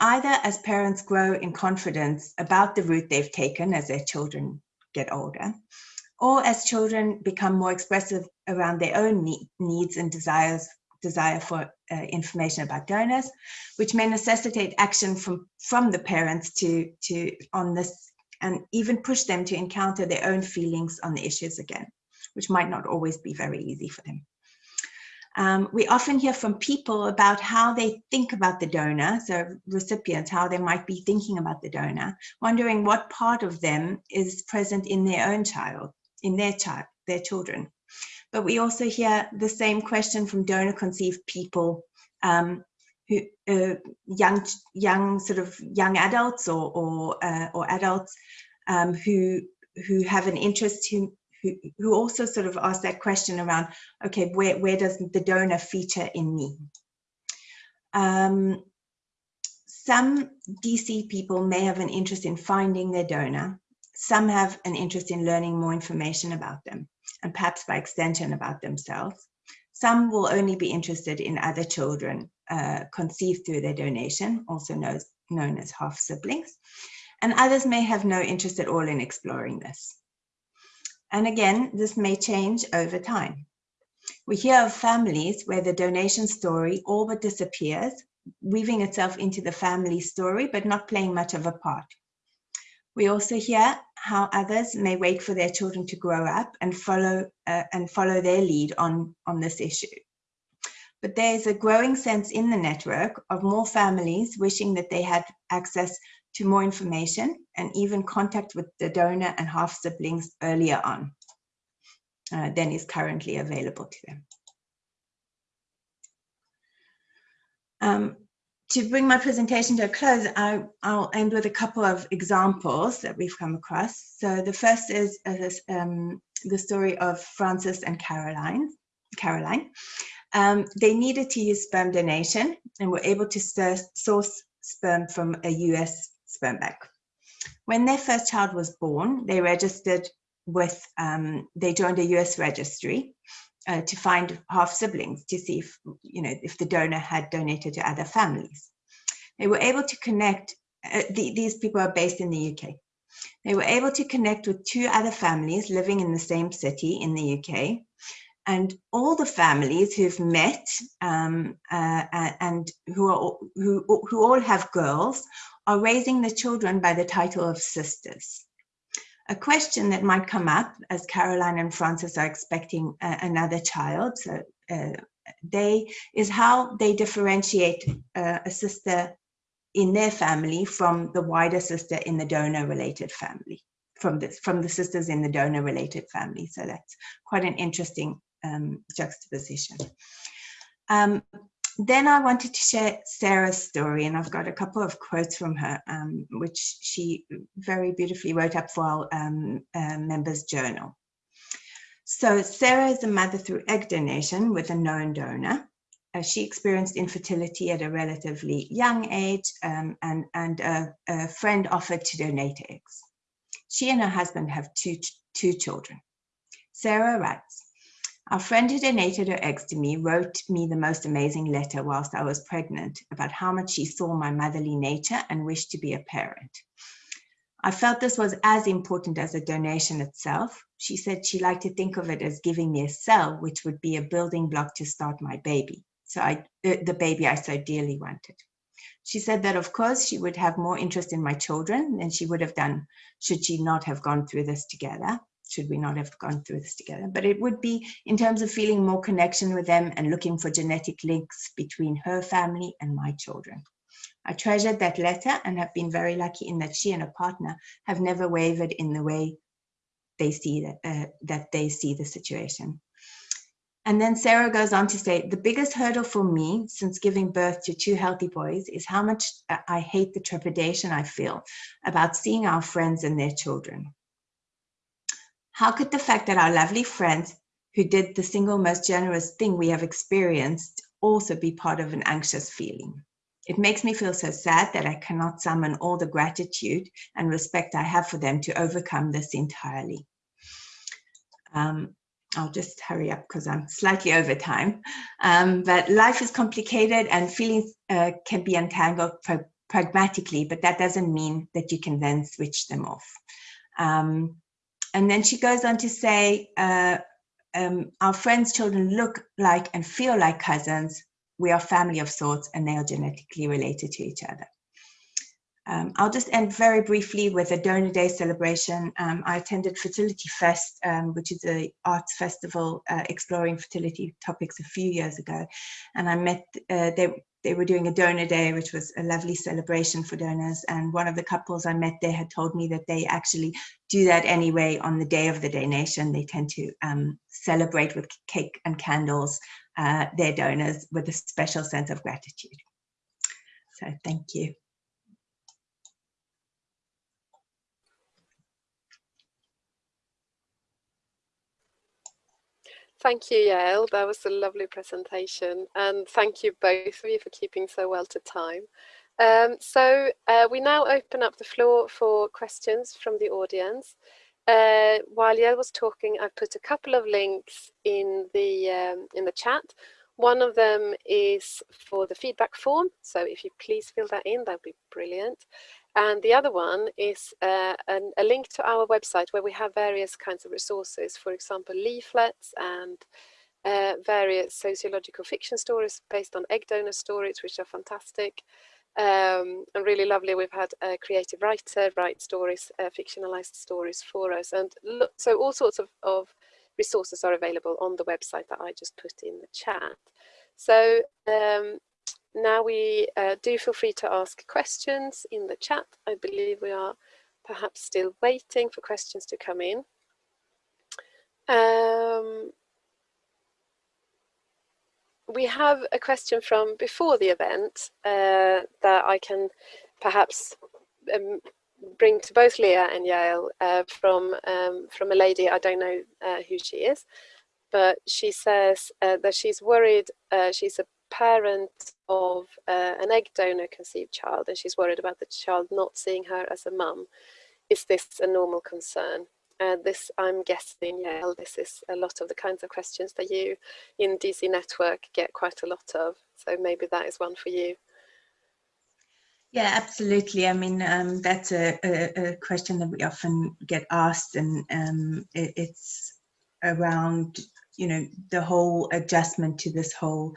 Speaker 3: Either as parents grow in confidence about the route they've taken as their children get older, or as children become more expressive around their own need, needs and desires desire for uh, information about donors, which may necessitate action from, from the parents to, to on this and even push them to encounter their own feelings on the issues again, which might not always be very easy for them. Um, we often hear from people about how they think about the donor, so recipients, how they might be thinking about the donor, wondering what part of them is present in their own child, in their child, their children. But we also hear the same question from donor conceived people um, who uh, young young sort of young adults or or, uh, or adults um, who who have an interest who who, who also sort of ask that question around, okay, where, where does the donor feature in me? Um, some DC people may have an interest in finding their donor. Some have an interest in learning more information about them and perhaps by extension about themselves. Some will only be interested in other children uh, conceived through their donation, also known, known as half siblings. And others may have no interest at all in exploring this. And again, this may change over time. We hear of families where the donation story all but disappears, weaving itself into the family story, but not playing much of a part. We also hear how others may wait for their children to grow up and follow uh, and follow their lead on, on this issue. But there's a growing sense in the network of more families wishing that they had access to more information and even contact with the donor and half siblings earlier on uh, than is currently available to them. Um, to bring my presentation to a close, I, will end with a couple of examples that we've come across. So the first is uh, um, the story of Francis and Caroline. Caroline. Um, they needed to use sperm donation and were able to source sperm from a US sperm bank. When their first child was born, they registered with, um, they joined a US registry uh, to find half siblings to see if, you know, if the donor had donated to other families. They were able to connect, uh, the, these people are based in the UK. They were able to connect with two other families living in the same city in the UK. And all the families who've met um, uh, and who, are, who, who all have girls are raising the children by the title of sisters. A question that might come up as Caroline and Francis are expecting uh, another child, so uh, they is how they differentiate uh, a sister in their family from the wider sister in the donor related family, from the, from the sisters in the donor related family. So that's quite an interesting um, juxtaposition. Um, then I wanted to share Sarah's story, and I've got a couple of quotes from her, um, which she very beautifully wrote up for our um, uh, members' journal. So Sarah is a mother through egg donation with a known donor. Uh, she experienced infertility at a relatively young age, um, and, and a, a friend offered to donate eggs. She and her husband have two, two children. Sarah writes, our friend who donated her eggs to me wrote me the most amazing letter whilst I was pregnant about how much she saw my motherly nature and wished to be a parent. I felt this was as important as a donation itself. She said she liked to think of it as giving me a cell, which would be a building block to start my baby. So I, the baby I so dearly wanted. She said that, of course, she would have more interest in my children than she would have done should she not have gone through this together should we not have gone through this together. But it would be in terms of feeling more connection with them and looking for genetic links between her family and my children. I treasured that letter and have been very lucky in that she and her partner have never wavered in the way they see that, uh, that they see the situation. And then Sarah goes on to say, the biggest hurdle for me since giving birth to two healthy boys is how much uh, I hate the trepidation I feel about seeing our friends and their children. How could the fact that our lovely friends who did the single most generous thing we have experienced also be part of an anxious feeling? It makes me feel so sad that I cannot summon all the gratitude and respect I have for them to overcome this entirely. Um, I'll just hurry up because I'm slightly over time. Um, but life is complicated and feelings uh, can be untangled pragmatically, but that doesn't mean that you can then switch them off. Um, and then she goes on to say, uh, um, our friends' children look like and feel like cousins. We are family of sorts and they are genetically related to each other. Um, I'll just end very briefly with a Donor Day celebration. Um, I attended Fertility Fest, um, which is a arts festival uh, exploring fertility topics a few years ago. And I met, uh, they, they were doing a donor day, which was a lovely celebration for donors. And one of the couples I met there had told me that they actually do that anyway on the day of the donation. They tend to um, celebrate with cake and candles uh, their donors with a special sense of gratitude. So thank you.
Speaker 1: Thank you, Yael. That was a lovely presentation. And thank you both of you for keeping so well to time. Um, so uh, we now open up the floor for questions from the audience. Uh, while Yael was talking, I've put a couple of links in the, um, in the chat. One of them is for the feedback form. So if you please fill that in, that'd be brilliant. And the other one is uh, an, a link to our website where we have various kinds of resources, for example, leaflets and uh, various sociological fiction stories based on egg donor stories, which are fantastic um, and really lovely. We've had a creative writer write stories, uh, fictionalized stories for us. And so all sorts of, of resources are available on the website that I just put in the chat. So um, now we uh, do feel free to ask questions in the chat. I believe we are perhaps still waiting for questions to come in. Um, we have a question from before the event uh, that I can perhaps um, bring to both Leah and Yael uh, from um, from a lady I don't know uh, who she is, but she says uh, that she's worried. Uh, she's a parent of uh, an egg donor conceived child, and she's worried about the child not seeing her as a mum. Is this a normal concern? Uh, this, I'm guessing, Yael, this is a lot of the kinds of questions that you in DC Network get quite a lot of. So maybe that is one for you.
Speaker 3: Yeah, absolutely. I mean, um, that's a, a, a, question that we often get asked, and um, it, it's around, you know, the whole adjustment to this whole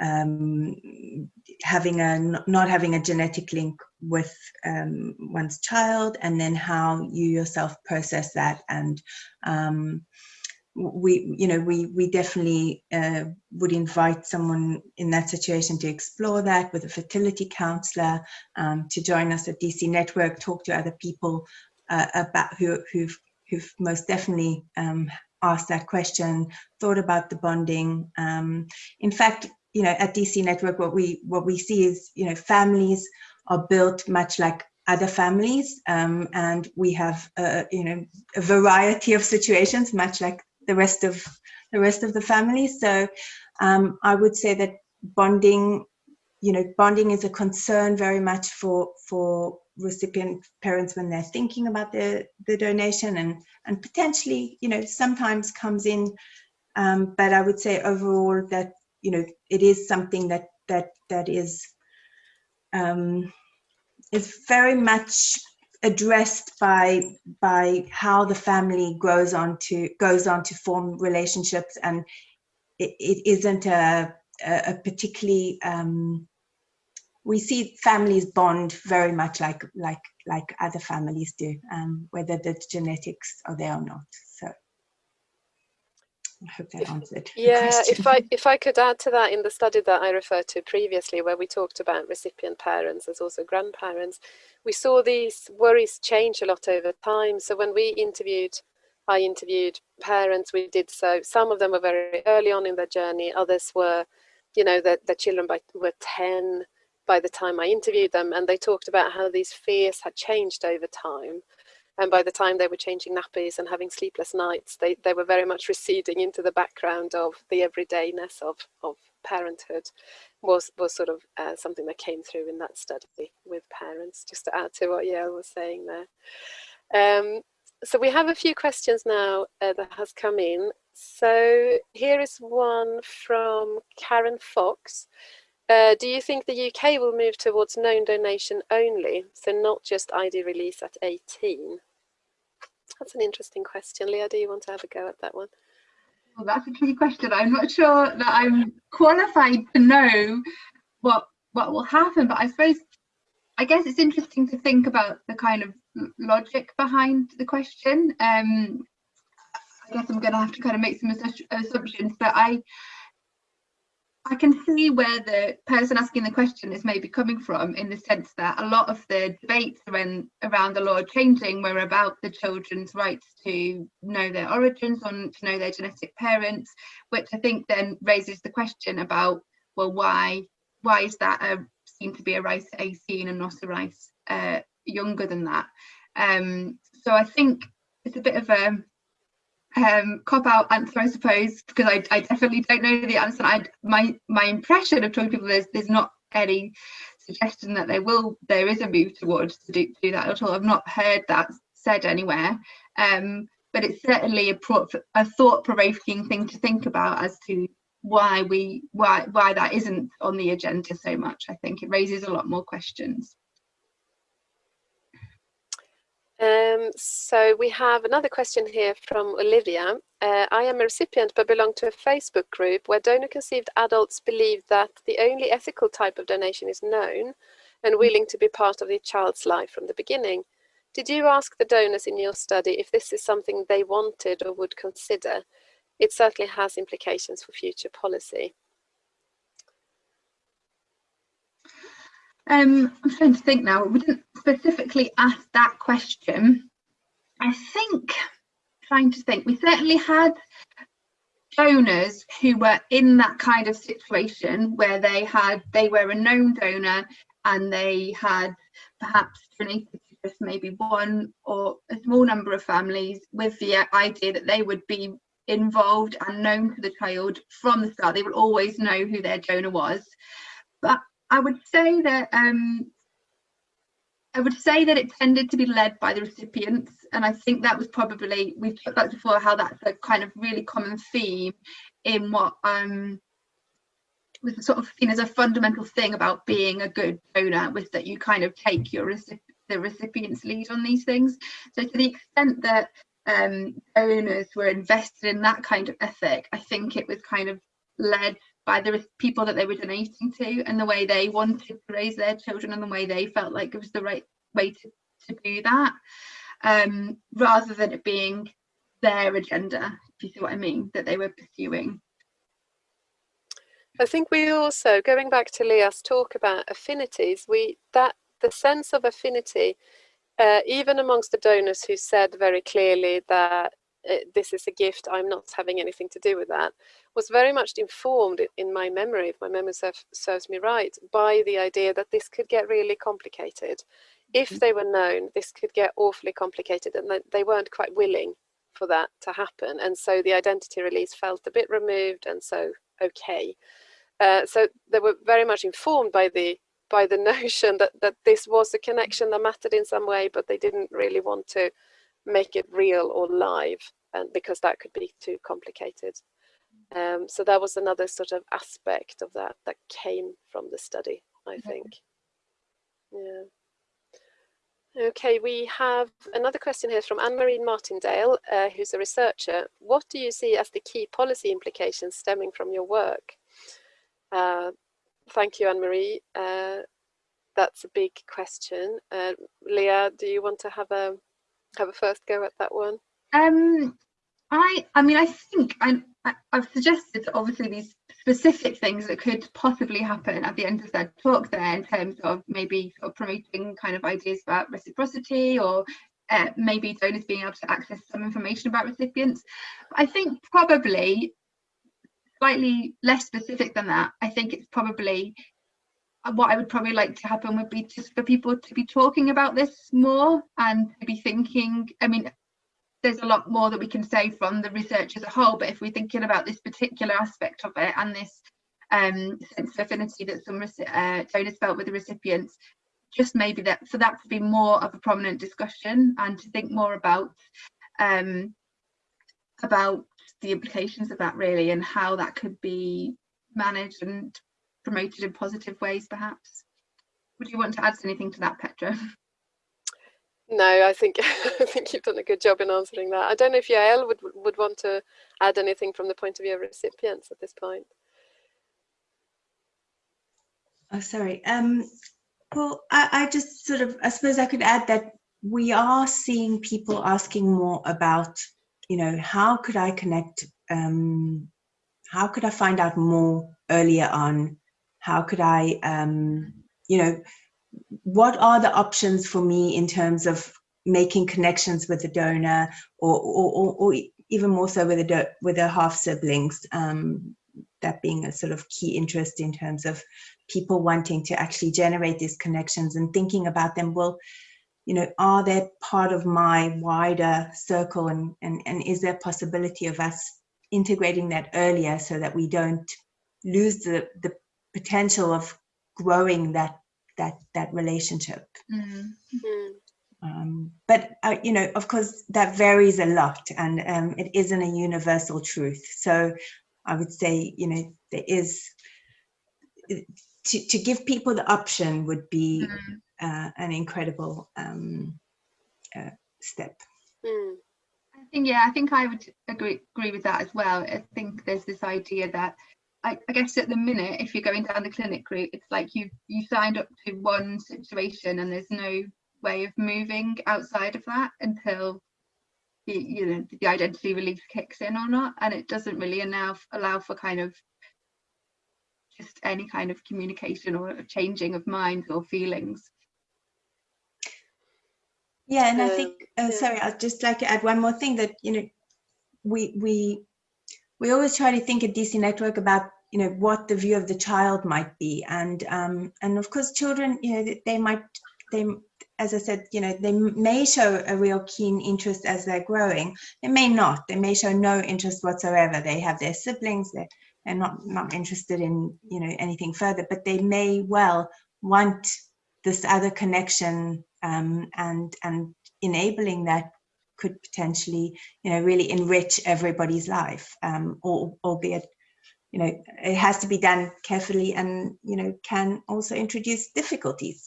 Speaker 3: um, having a not having a genetic link with um, one's child, and then how you yourself process that. And um, we you know we we definitely uh, would invite someone in that situation to explore that with a fertility counselor um, to join us at DC Network talk to other people uh, about who who've who've most definitely um, asked that question thought about the bonding. Um, in fact you know at DC Network what we what we see is you know families are built much like other families um, and we have uh, you know a variety of situations much like the rest of the rest of the family. So um, I would say that bonding, you know, bonding is a concern very much for for recipient parents when they're thinking about the the donation and and potentially, you know, sometimes comes in. Um, but I would say overall that you know it is something that that that is um, is very much addressed by by how the family grows on to goes on to form relationships. And it, it isn't a, a, particularly um, we see families bond very much like like like other families do um, whether the genetics are there or not I hope that answered.
Speaker 1: Yeah, if I if I could add to that in the study that I referred to previously, where we talked about recipient parents as also grandparents, we saw these worries change a lot over time. So when we interviewed, I interviewed parents, we did so. Some of them were very early on in their journey. Others were, you know, the, the children by, were 10 by the time I interviewed them. And they talked about how these fears had changed over time. And by the time they were changing nappies and having sleepless nights, they, they were very much receding into the background of the everydayness of, of parenthood was was sort of uh, something that came through in that study with parents, just to add to what Yael was saying there. Um, so we have a few questions now uh, that has come in. So here is one from Karen Fox. Uh, do you think the UK will move towards known donation only, so not just ID release at 18? That's an interesting question. Leah, do you want to have a go at that one?
Speaker 2: Well, that's a tricky question. I'm not sure that I'm qualified to know what what will happen, but I suppose I guess it's interesting to think about the kind of logic behind the question. Um, I guess I'm going to have to kind of make some assumptions, but I I can see where the person asking the question is maybe coming from in the sense that a lot of the debates around, around the law changing were about the children's rights to know their origins, on to know their genetic parents, which I think then raises the question about, well, why why is that a, seen to be a right at 18 and not a right uh, younger than that? Um, so I think it's a bit of a um, cop out answer, I suppose, because I, I definitely don't know the answer. I my my impression of talking to people is there's not any suggestion that there will there is a move towards to do, do that at all. I've not heard that said anywhere, um, but it's certainly a, a thought provoking thing to think about as to why we why why that isn't on the agenda so much. I think it raises a lot more questions.
Speaker 1: Um, so we have another question here from Olivia. Uh, I am a recipient but belong to a Facebook group where donor conceived adults believe that the only ethical type of donation is known and willing to be part of the child's life from the beginning. Did you ask the donors in your study if this is something they wanted or would consider? It certainly has implications for future policy.
Speaker 2: Um, I'm trying to think now. We didn't specifically ask that question. I think, trying to think, we certainly had donors who were in that kind of situation where they had they were a known donor and they had perhaps donated to just maybe one or a small number of families with the idea that they would be involved and known to the child from the start. They would always know who their donor was. But I would say that um, I would say that it tended to be led by the recipients, and I think that was probably we've talked about before how that's a kind of really common theme in what um, was sort of seen as a fundamental thing about being a good donor was that you kind of take your the recipient's lead on these things. So to the extent that um, donors were invested in that kind of ethic, I think it was kind of led by the people that they were donating to and the way they wanted to raise their children and the way they felt like it was the right way to, to do that um, rather than it being their agenda if you see what i mean that they were pursuing.
Speaker 1: I think we also going back to leah's talk about affinities we that the sense of affinity uh, even amongst the donors who said very clearly that this is a gift, I'm not having anything to do with that, was very much informed in my memory, if my memory serves me right, by the idea that this could get really complicated. If mm-hmm. they were known, this could get awfully complicated and they weren't quite willing for that to happen. And so the identity release felt a bit removed and so okay. Uh, so they were very much informed by the by the [LAUGHS] notion that, that this was a connection that mattered in some way, but they didn't really want to make it real or live and because that could be too complicated. Um, so that was another sort of aspect of that that came from the study, I think. Yeah. Okay, we have another question here from Anne-Marie Martindale, uh, who's a researcher. What do you see as the key policy implications stemming from your work? Uh, thank you, Anne-Marie. Uh, that's a big question. Uh, Leah, do you want to have a have a first go at that one?
Speaker 2: Um, I, I mean, I think I, I, have suggested obviously these specific things that could possibly happen at the end of that talk there in terms of maybe sort of promoting kind of ideas about reciprocity or uh, maybe donors being able to access some information about recipients. I think probably slightly less specific than that. I think it's probably what I would probably like to happen would be just for people to be talking about this more and to be thinking. I mean, there's a lot more that we can say from the research as a whole, but if we're thinking about this particular aspect of it and this um, sense of affinity that some uh, donors felt with the recipients, just maybe that for that to be more of a prominent discussion and to think more about um, about the implications of that really and how that could be managed and promoted in positive ways perhaps. Would you want to add anything to that, Petra? [LAUGHS]
Speaker 1: No, I think [LAUGHS] I think you've done a good job in answering that. I don't know if Yael would would want to add anything from the point of view of recipients at this point.
Speaker 3: Oh, sorry. Um, well, I, I just sort of, I suppose I could add that we are seeing people asking more about, you know, how could I connect, um, how could I find out more earlier on? How could I, um, you know, what are the options for me in terms of making connections with the donor or, or, or, or even more so with the, with the half siblings, um, that being a sort of key interest in terms of people wanting to actually generate these connections and thinking about them, well, you know, are they part of my wider circle and, and, and is there possibility of us integrating that earlier so that we don't lose the, the potential of growing that that that relationship mm. um, but uh, you know of course that varies a lot and um, it isn't a universal truth so i would say you know there is to, to give people the option would be mm. uh, an incredible um, uh, step
Speaker 2: mm. I think yeah, I think I would agree agree with that as well. I think there's this idea that I, I, guess at the minute, if you're going down the clinic route, it's like you you signed up to one situation and there's no way of moving outside of that until the, you know the identity release kicks in or not, and it doesn't really allow allow for kind of just any kind of communication or changing of minds or feelings.
Speaker 3: Yeah, and I think uh, sorry, I'd just like to add one more thing that you know we we we always try to think at DC Network about you know what the view of the child might be and um, and of course children you know they might they as I said, you know, they may show a real keen interest as they're growing. They may not. They may show no interest whatsoever. They have their siblings. They're, they're not not interested in you know anything further. But they may well want this other connection um, and and enabling that could potentially you know really enrich everybody's life, um, or, albeit you know it has to be done carefully and you know can also introduce difficulties.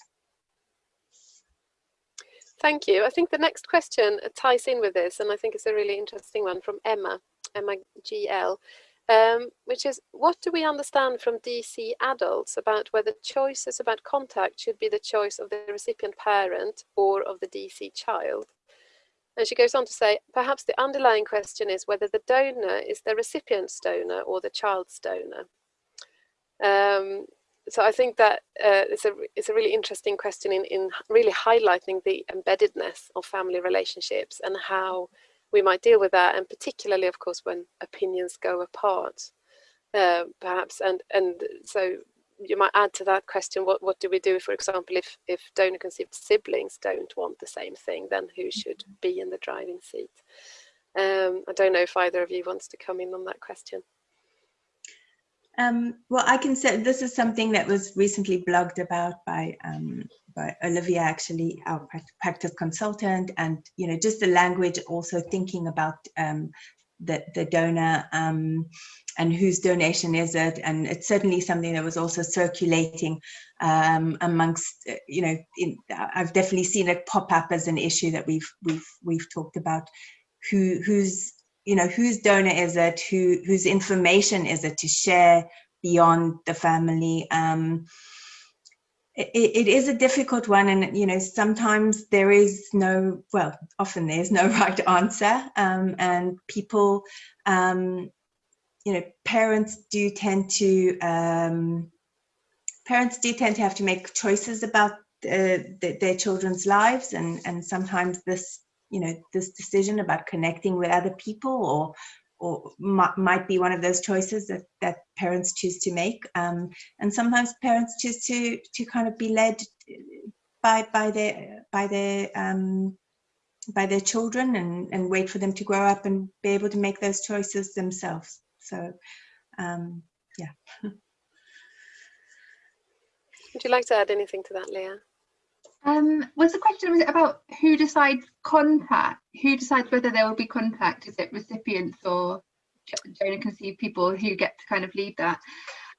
Speaker 1: Thank you. I think the next question ties in with this, and I think it's a really interesting one from Emma, Emma GL, um, which is, what do we understand from DC adults about whether choices about contact should be the choice of the recipient parent or of the DC child? And she goes on to say, perhaps the underlying question is whether the donor is the recipient's donor or the child's donor. Um, so I think that uh, it's a it's a really interesting question in in really highlighting the embeddedness of family relationships and how we might deal with that, and particularly, of course, when opinions go apart, uh, perhaps. And and so you might add to that question: what what do we do, for example, if if donor conceived siblings don't want the same thing? Then who should mm-hmm. be in the driving seat? Um, I don't know if either of you wants to come in on that question.
Speaker 3: Um, well, I can say this is something that was recently blogged about by um, by Olivia, actually, our practice consultant, and you know, just the language, also thinking about um, the the donor um, and whose donation is it, and it's certainly something that was also circulating um, amongst, uh, you know, in, I've definitely seen it pop up as an issue that we've we've we've talked about, who who's you know, whose donor is it, who, whose information is it to share beyond the family. Um, it, it is a difficult one and you know sometimes there is no well often there's no [LAUGHS] right answer um, and people um, you know parents do tend to um, parents do tend to have to make choices about uh, the, their children's lives and and sometimes this you know this decision about connecting with other people or or might be one of those choices that that parents choose to make. Um, and sometimes parents choose to to kind of be led by by their by their um, by their children and and wait for them to grow up and be able to make those choices themselves. So um, yeah. [LAUGHS]
Speaker 1: Would you like to add anything to that leah
Speaker 2: um, was the question was it about who decides contact? Who decides whether there will be contact? Is it recipients or donor conceived people who get to kind of lead that?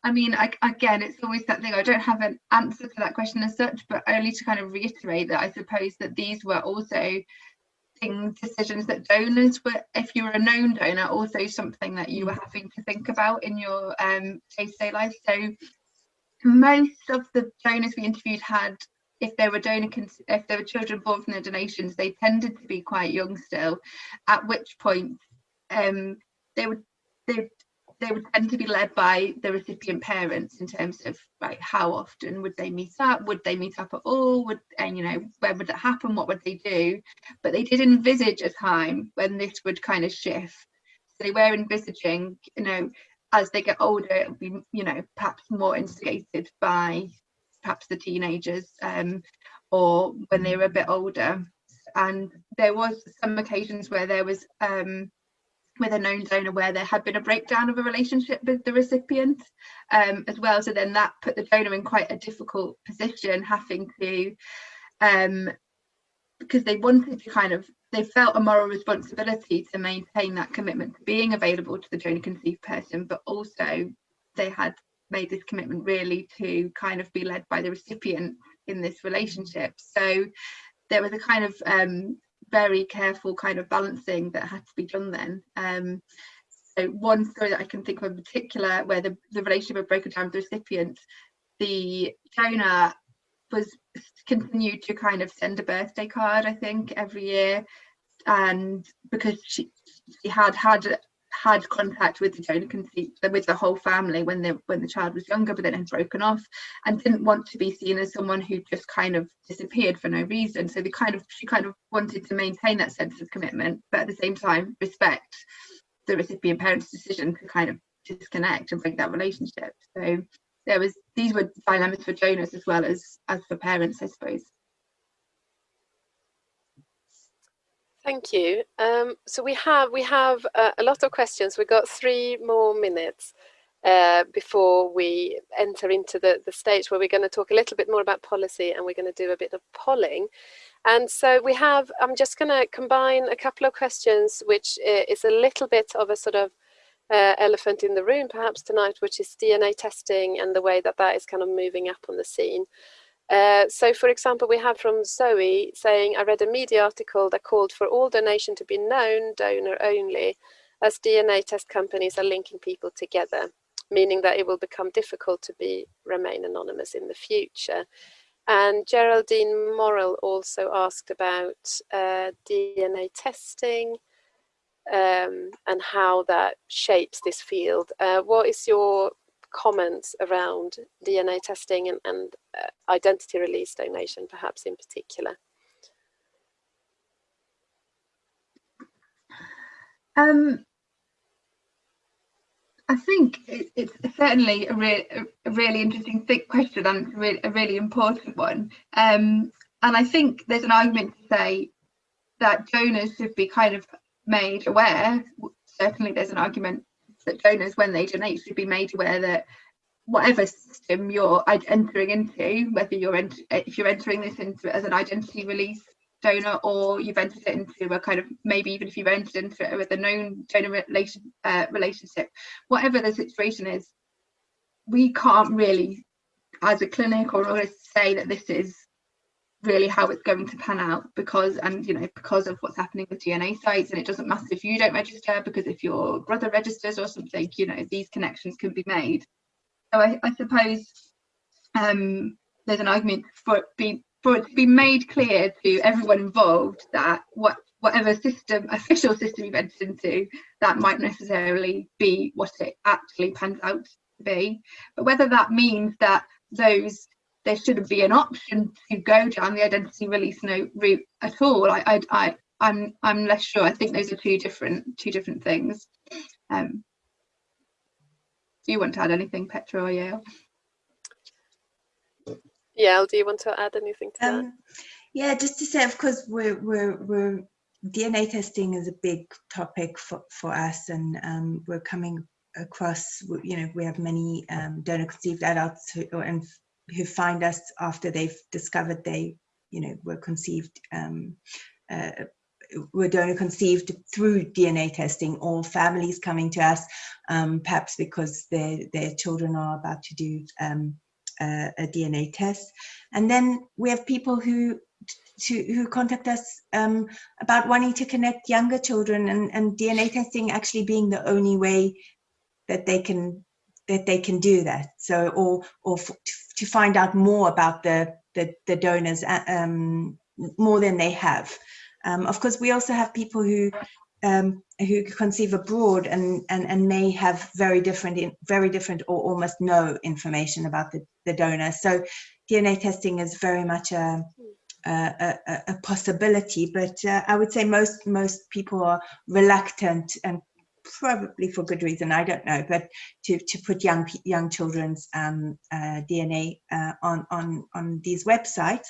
Speaker 2: I mean, I, again, it's always that thing. I don't have an answer to that question as such, but only to kind of reiterate that I suppose that these were also things, decisions that donors were, if you were a known donor, also something that you were having to think about in your um, day-to-day -day life. So most of the donors we interviewed had if there were donor if there were children born from the donations, they tended to be quite young still, at which point um, they would they they would tend to be led by the recipient parents in terms of like how often would they meet up? Would they meet up at all? Would and you know when would it happen? What would they do? But they did envisage a time when this would kind of shift. So they were envisaging you know as they get older it'll be you know perhaps more instigated by perhaps the teenagers um, or when they were a bit older. And there was some occasions where there was um, with a known donor where there had been a breakdown of a relationship with the recipient um, as well. So then that put the donor in quite a difficult position, having to, um, because they wanted to kind of, they felt a moral responsibility to maintain that commitment to being available to the donor conceived person, but also they had made this commitment really to kind of be led by the recipient in this relationship. So there was a kind of um, very careful kind of balancing that had to be done then. Um, so one story that I can think of in particular where the, the relationship had broken down with the recipient, the donor was continued to kind of send a birthday card, I think, every year. And because she, she had had had contact with the donor conceived with the whole family when the when the child was younger but then had broken off and didn't want to be seen as someone who just kind of disappeared for no reason so the kind of she kind of wanted to maintain that sense of commitment but at the same time respect the recipient parent's decision to kind of disconnect and break that relationship. So there was these were dilemmas for donors as well as as for parents, I suppose.
Speaker 1: Thank you. Um, so we have we have uh, a lot of questions. We've got three more minutes uh, before we enter into the, the stage where we're going to talk a little bit more about policy and we're going to do a bit of polling. And so we have, I'm just going to combine a couple of questions, which uh, is a little bit of a sort of uh, elephant in the room perhaps tonight, which is DNA testing and the way that that is kind of moving up on the scene. Uh, so for example, we have from Zoe saying, I read a media article that called for all donation to be known, donor only, as DNA test companies are linking people together, meaning that it will become difficult to be remain anonymous in the future. And Geraldine Morrell also asked about uh, DNA testing um, and how that shapes this field. Uh, what is your comments around DNA testing and, and uh, identity release donation, perhaps in particular?
Speaker 2: Um, I think it, it's certainly a, re a really interesting thick question and re a really important one. Um, and I think there's an argument to say that donors should be kind of made aware. Certainly, there's an argument that donors, when they donate, should be made aware that whatever system you're entering into, whether you're ent if you're entering this into as an identity release donor or you've entered it into a kind of maybe even if you've entered into it with a known donor relation uh, relationship, whatever the situation is, we can't really, as a clinic or say that this is really how it's going to pan out because and you know because of what's happening with DNA sites. And it doesn't matter if you don't register because if your brother registers or something you know these connections can be made. So I, I suppose um, there's an argument for it be for it to be made clear to everyone involved that what whatever system official system you've entered into that might necessarily be what it actually pans out to be. But whether that means that those there shouldn't be an option to go down the identity release note route at all. I, I, I I'm I'm less sure. I think those are two different two different things. Um, do you want to add anything, Petra or Yael?
Speaker 1: Yeah, do you want to add anything to um, that?
Speaker 3: Yeah, just to say, of course, we're we're we're DNA testing is a big topic for for us, and um, we're coming across. You know, we have many um, donor conceived adults who, and who find us after they've discovered they, you know, were conceived, um, uh, were donor conceived through DNA testing, or families coming to us, um, perhaps because their their children are about to do um, a, a, DNA test, and then we have people who. To, who contact us um, about wanting to connect younger children and, and DNA testing actually being the only way that they can that they can do that. So, or or to find out more about the the, the donors uh, um, more than they have. Um, of course, we also have people who um, who conceive abroad and, and and may have very different in, very different or almost no information about the, the donor. So DNA testing is very much a a, a, a possibility, but uh, I would say most most people are reluctant and probably for good reason, I don't know, but to, to put young young children's um, uh, DNA uh, on, on, on these websites.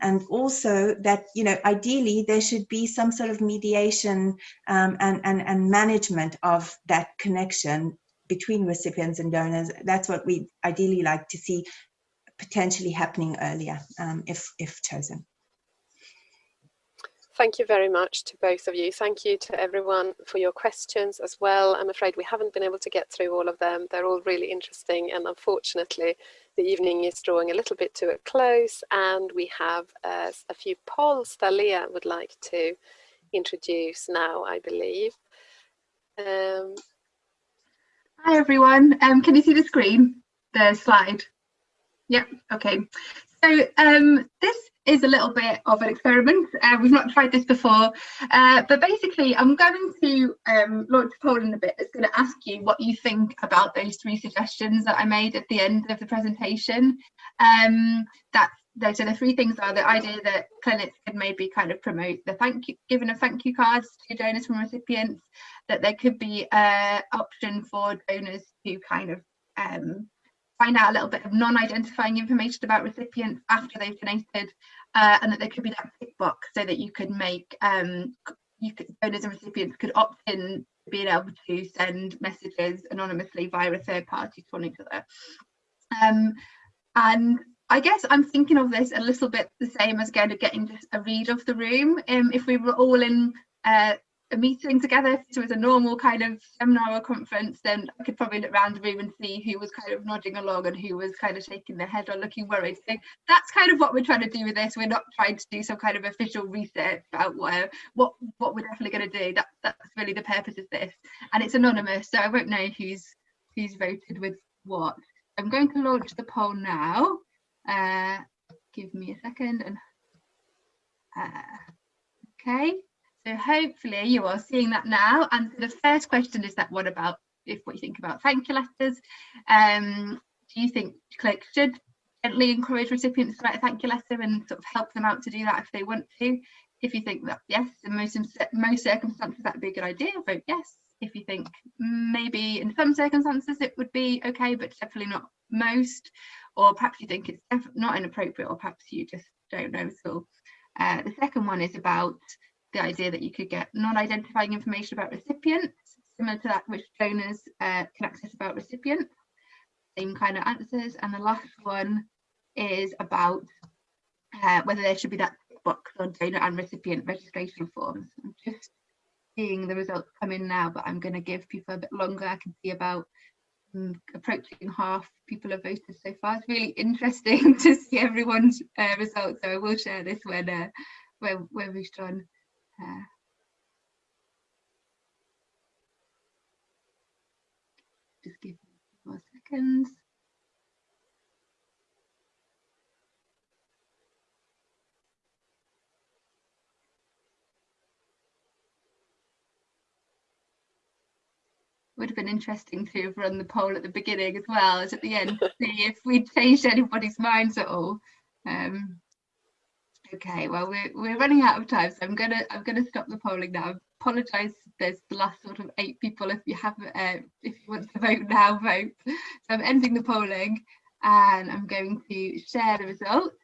Speaker 3: And also that, you know, ideally there should be some sort of mediation um, and, and, and management of that connection between recipients and donors. That's what we ideally like to see potentially happening earlier um, if, if chosen.
Speaker 1: Thank you very much to both of you. Thank you to everyone for your questions as well. I'm afraid we haven't been able to get through all of them. They're all really interesting and unfortunately the evening is drawing a little bit to a close and we have uh, a few polls that Leah would like to introduce now, I believe. Um,
Speaker 2: Hi everyone, um, can you see the screen, the slide? Yep, okay. So um, this is a little bit of an experiment. Uh, we've not tried this before, uh, but basically I'm going to um, launch a poll in a bit that's going to ask you what you think about those three suggestions that I made at the end of the presentation. Um, that those are the three things are the idea that clinics could maybe kind of promote the thank you giving of thank you cards to donors from recipients that there could be a option for donors to kind of um, find out a little bit of non-identifying information about recipients after they've donated uh, and that there could be that tick box so that you could make um, you could donors and recipients could opt in to being able to send messages anonymously via a third party to one another um, and I guess I'm thinking of this a little bit the same as kind of getting just a read of the room. Um, if we were all in uh, a meeting together, if it was a normal kind of seminar or conference, then I could probably look around the room and see who was kind of nodding along and who was kind of shaking their head or looking worried. So that's kind of what we're trying to do with this. We're not trying to do some kind of official research about what what, what we're definitely going to do. That, that's really the purpose of this. And it's anonymous, so I won't know who's who's voted with what. I'm going to launch the poll now. Uh, give me a second. And uh, okay, so hopefully you are seeing that now. And the first question is that one about if what you think about thank you letters. Um, do you think Click should gently encourage recipients to write a thank you letter and sort of help them out to do that if they want to? If you think that yes, in most most circumstances that would be a good idea, vote yes. If you think maybe in some circumstances it would be okay, but definitely not most, or perhaps you think it's not inappropriate, or perhaps you just don't know at all. Uh, the second one is about the idea that you could get non-identifying information about recipients, similar to that which donors uh, can access about recipients. Same kind of answers. And the last one is about uh, whether there should be that box on donor and recipient registration forms. I'm just seeing the results come in now, but I'm going to give people a bit longer. I can see about approaching half people have voted so far. It's really interesting [LAUGHS] to see everyone's uh, results. So I will share this when uh, when, when we've done. Just give me more seconds. would have been interesting to have run the poll at the beginning as well as at the end to see if we'd changed anybody's minds at all. Um, okay, well we're we're running out of time, so I'm gonna I'm gonna stop the polling now. I Apologise, there's the last sort of eight people. If you have uh, if you want to vote now, vote. So I'm ending the polling, and I'm going to share the results.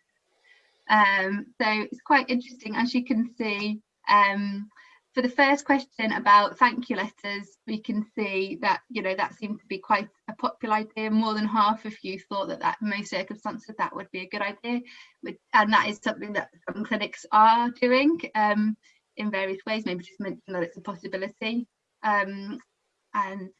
Speaker 2: Um, so it's quite interesting, as you can see. Um, for the first question about thank you letters, we can see that, you know, that seemed to be quite a popular idea. More than half of you thought that that in most circumstances that would be a good idea. And that is something that some clinics are doing um, in various ways, maybe just mention that it's a possibility. Um, and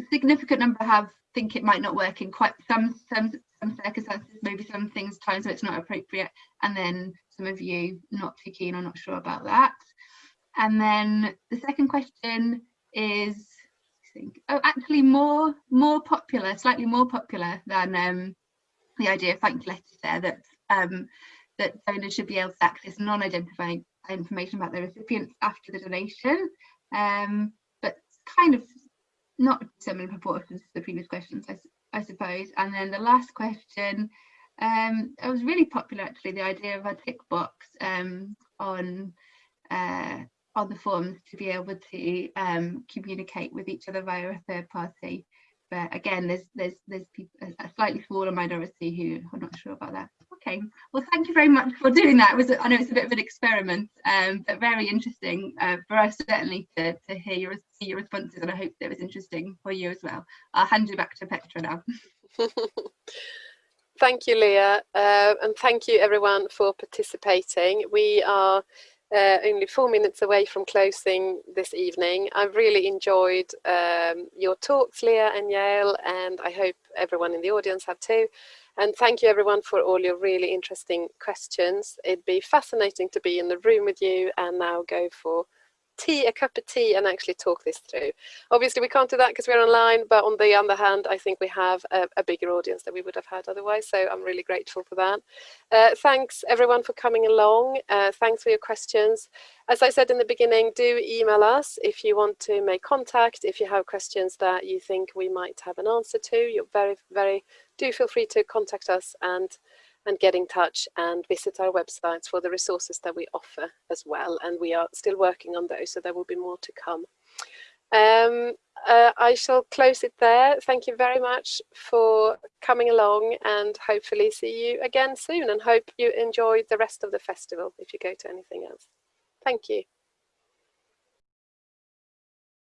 Speaker 2: a significant number have think it might not work in quite some some some circumstances, maybe some things times where it's not appropriate, and then some of you not too keen or not sure about that. And then the second question is, oh, actually more more popular, slightly more popular than um, the idea of thank you letters there that um, that donors should be able to access non-identifying information about their recipients after the donation, um, but kind of not similar proportions to the previous questions, I, I suppose. And then the last question, um, it was really popular actually, the idea of a tick box um, on uh, on the forms to be able to um, communicate with each other via a third party. But again, there's there's there's people, a slightly smaller minority who are not sure about that. Okay, well, thank you very much for doing that. It was I know it's a bit of an experiment, um, but very interesting uh, for us certainly to, to hear your see your responses, and I hope it was interesting for you as well. I'll hand you back to Petra now. [LAUGHS]
Speaker 1: thank you, Leah, uh, and thank you everyone for participating. We are uh, only four minutes away from closing this evening. I've really enjoyed um, your talks, Leah and Yael, and I hope everyone in the audience have too. And thank you everyone for all your really interesting questions. It'd be fascinating to be in the room with you and now go for tea, a cup of tea and actually talk this through. Obviously we can't do that because we're online, but on the other hand, I think we have a, a, bigger audience than we would have had otherwise. So I'm really grateful for that. Uh, thanks everyone for coming along. Uh, thanks for your questions. As I said in the beginning, do email us if you want to make contact, if you have questions that you think we might have an answer to, you're very, very, do feel free to contact us and and get in touch and visit our websites for the resources that we offer as well. And we are still working on those, so there will be more to come. Um, uh, I shall close it there. Thank you very much for coming along and hopefully see you again soon and hope you enjoy the rest of the festival if you go to anything else. Thank you.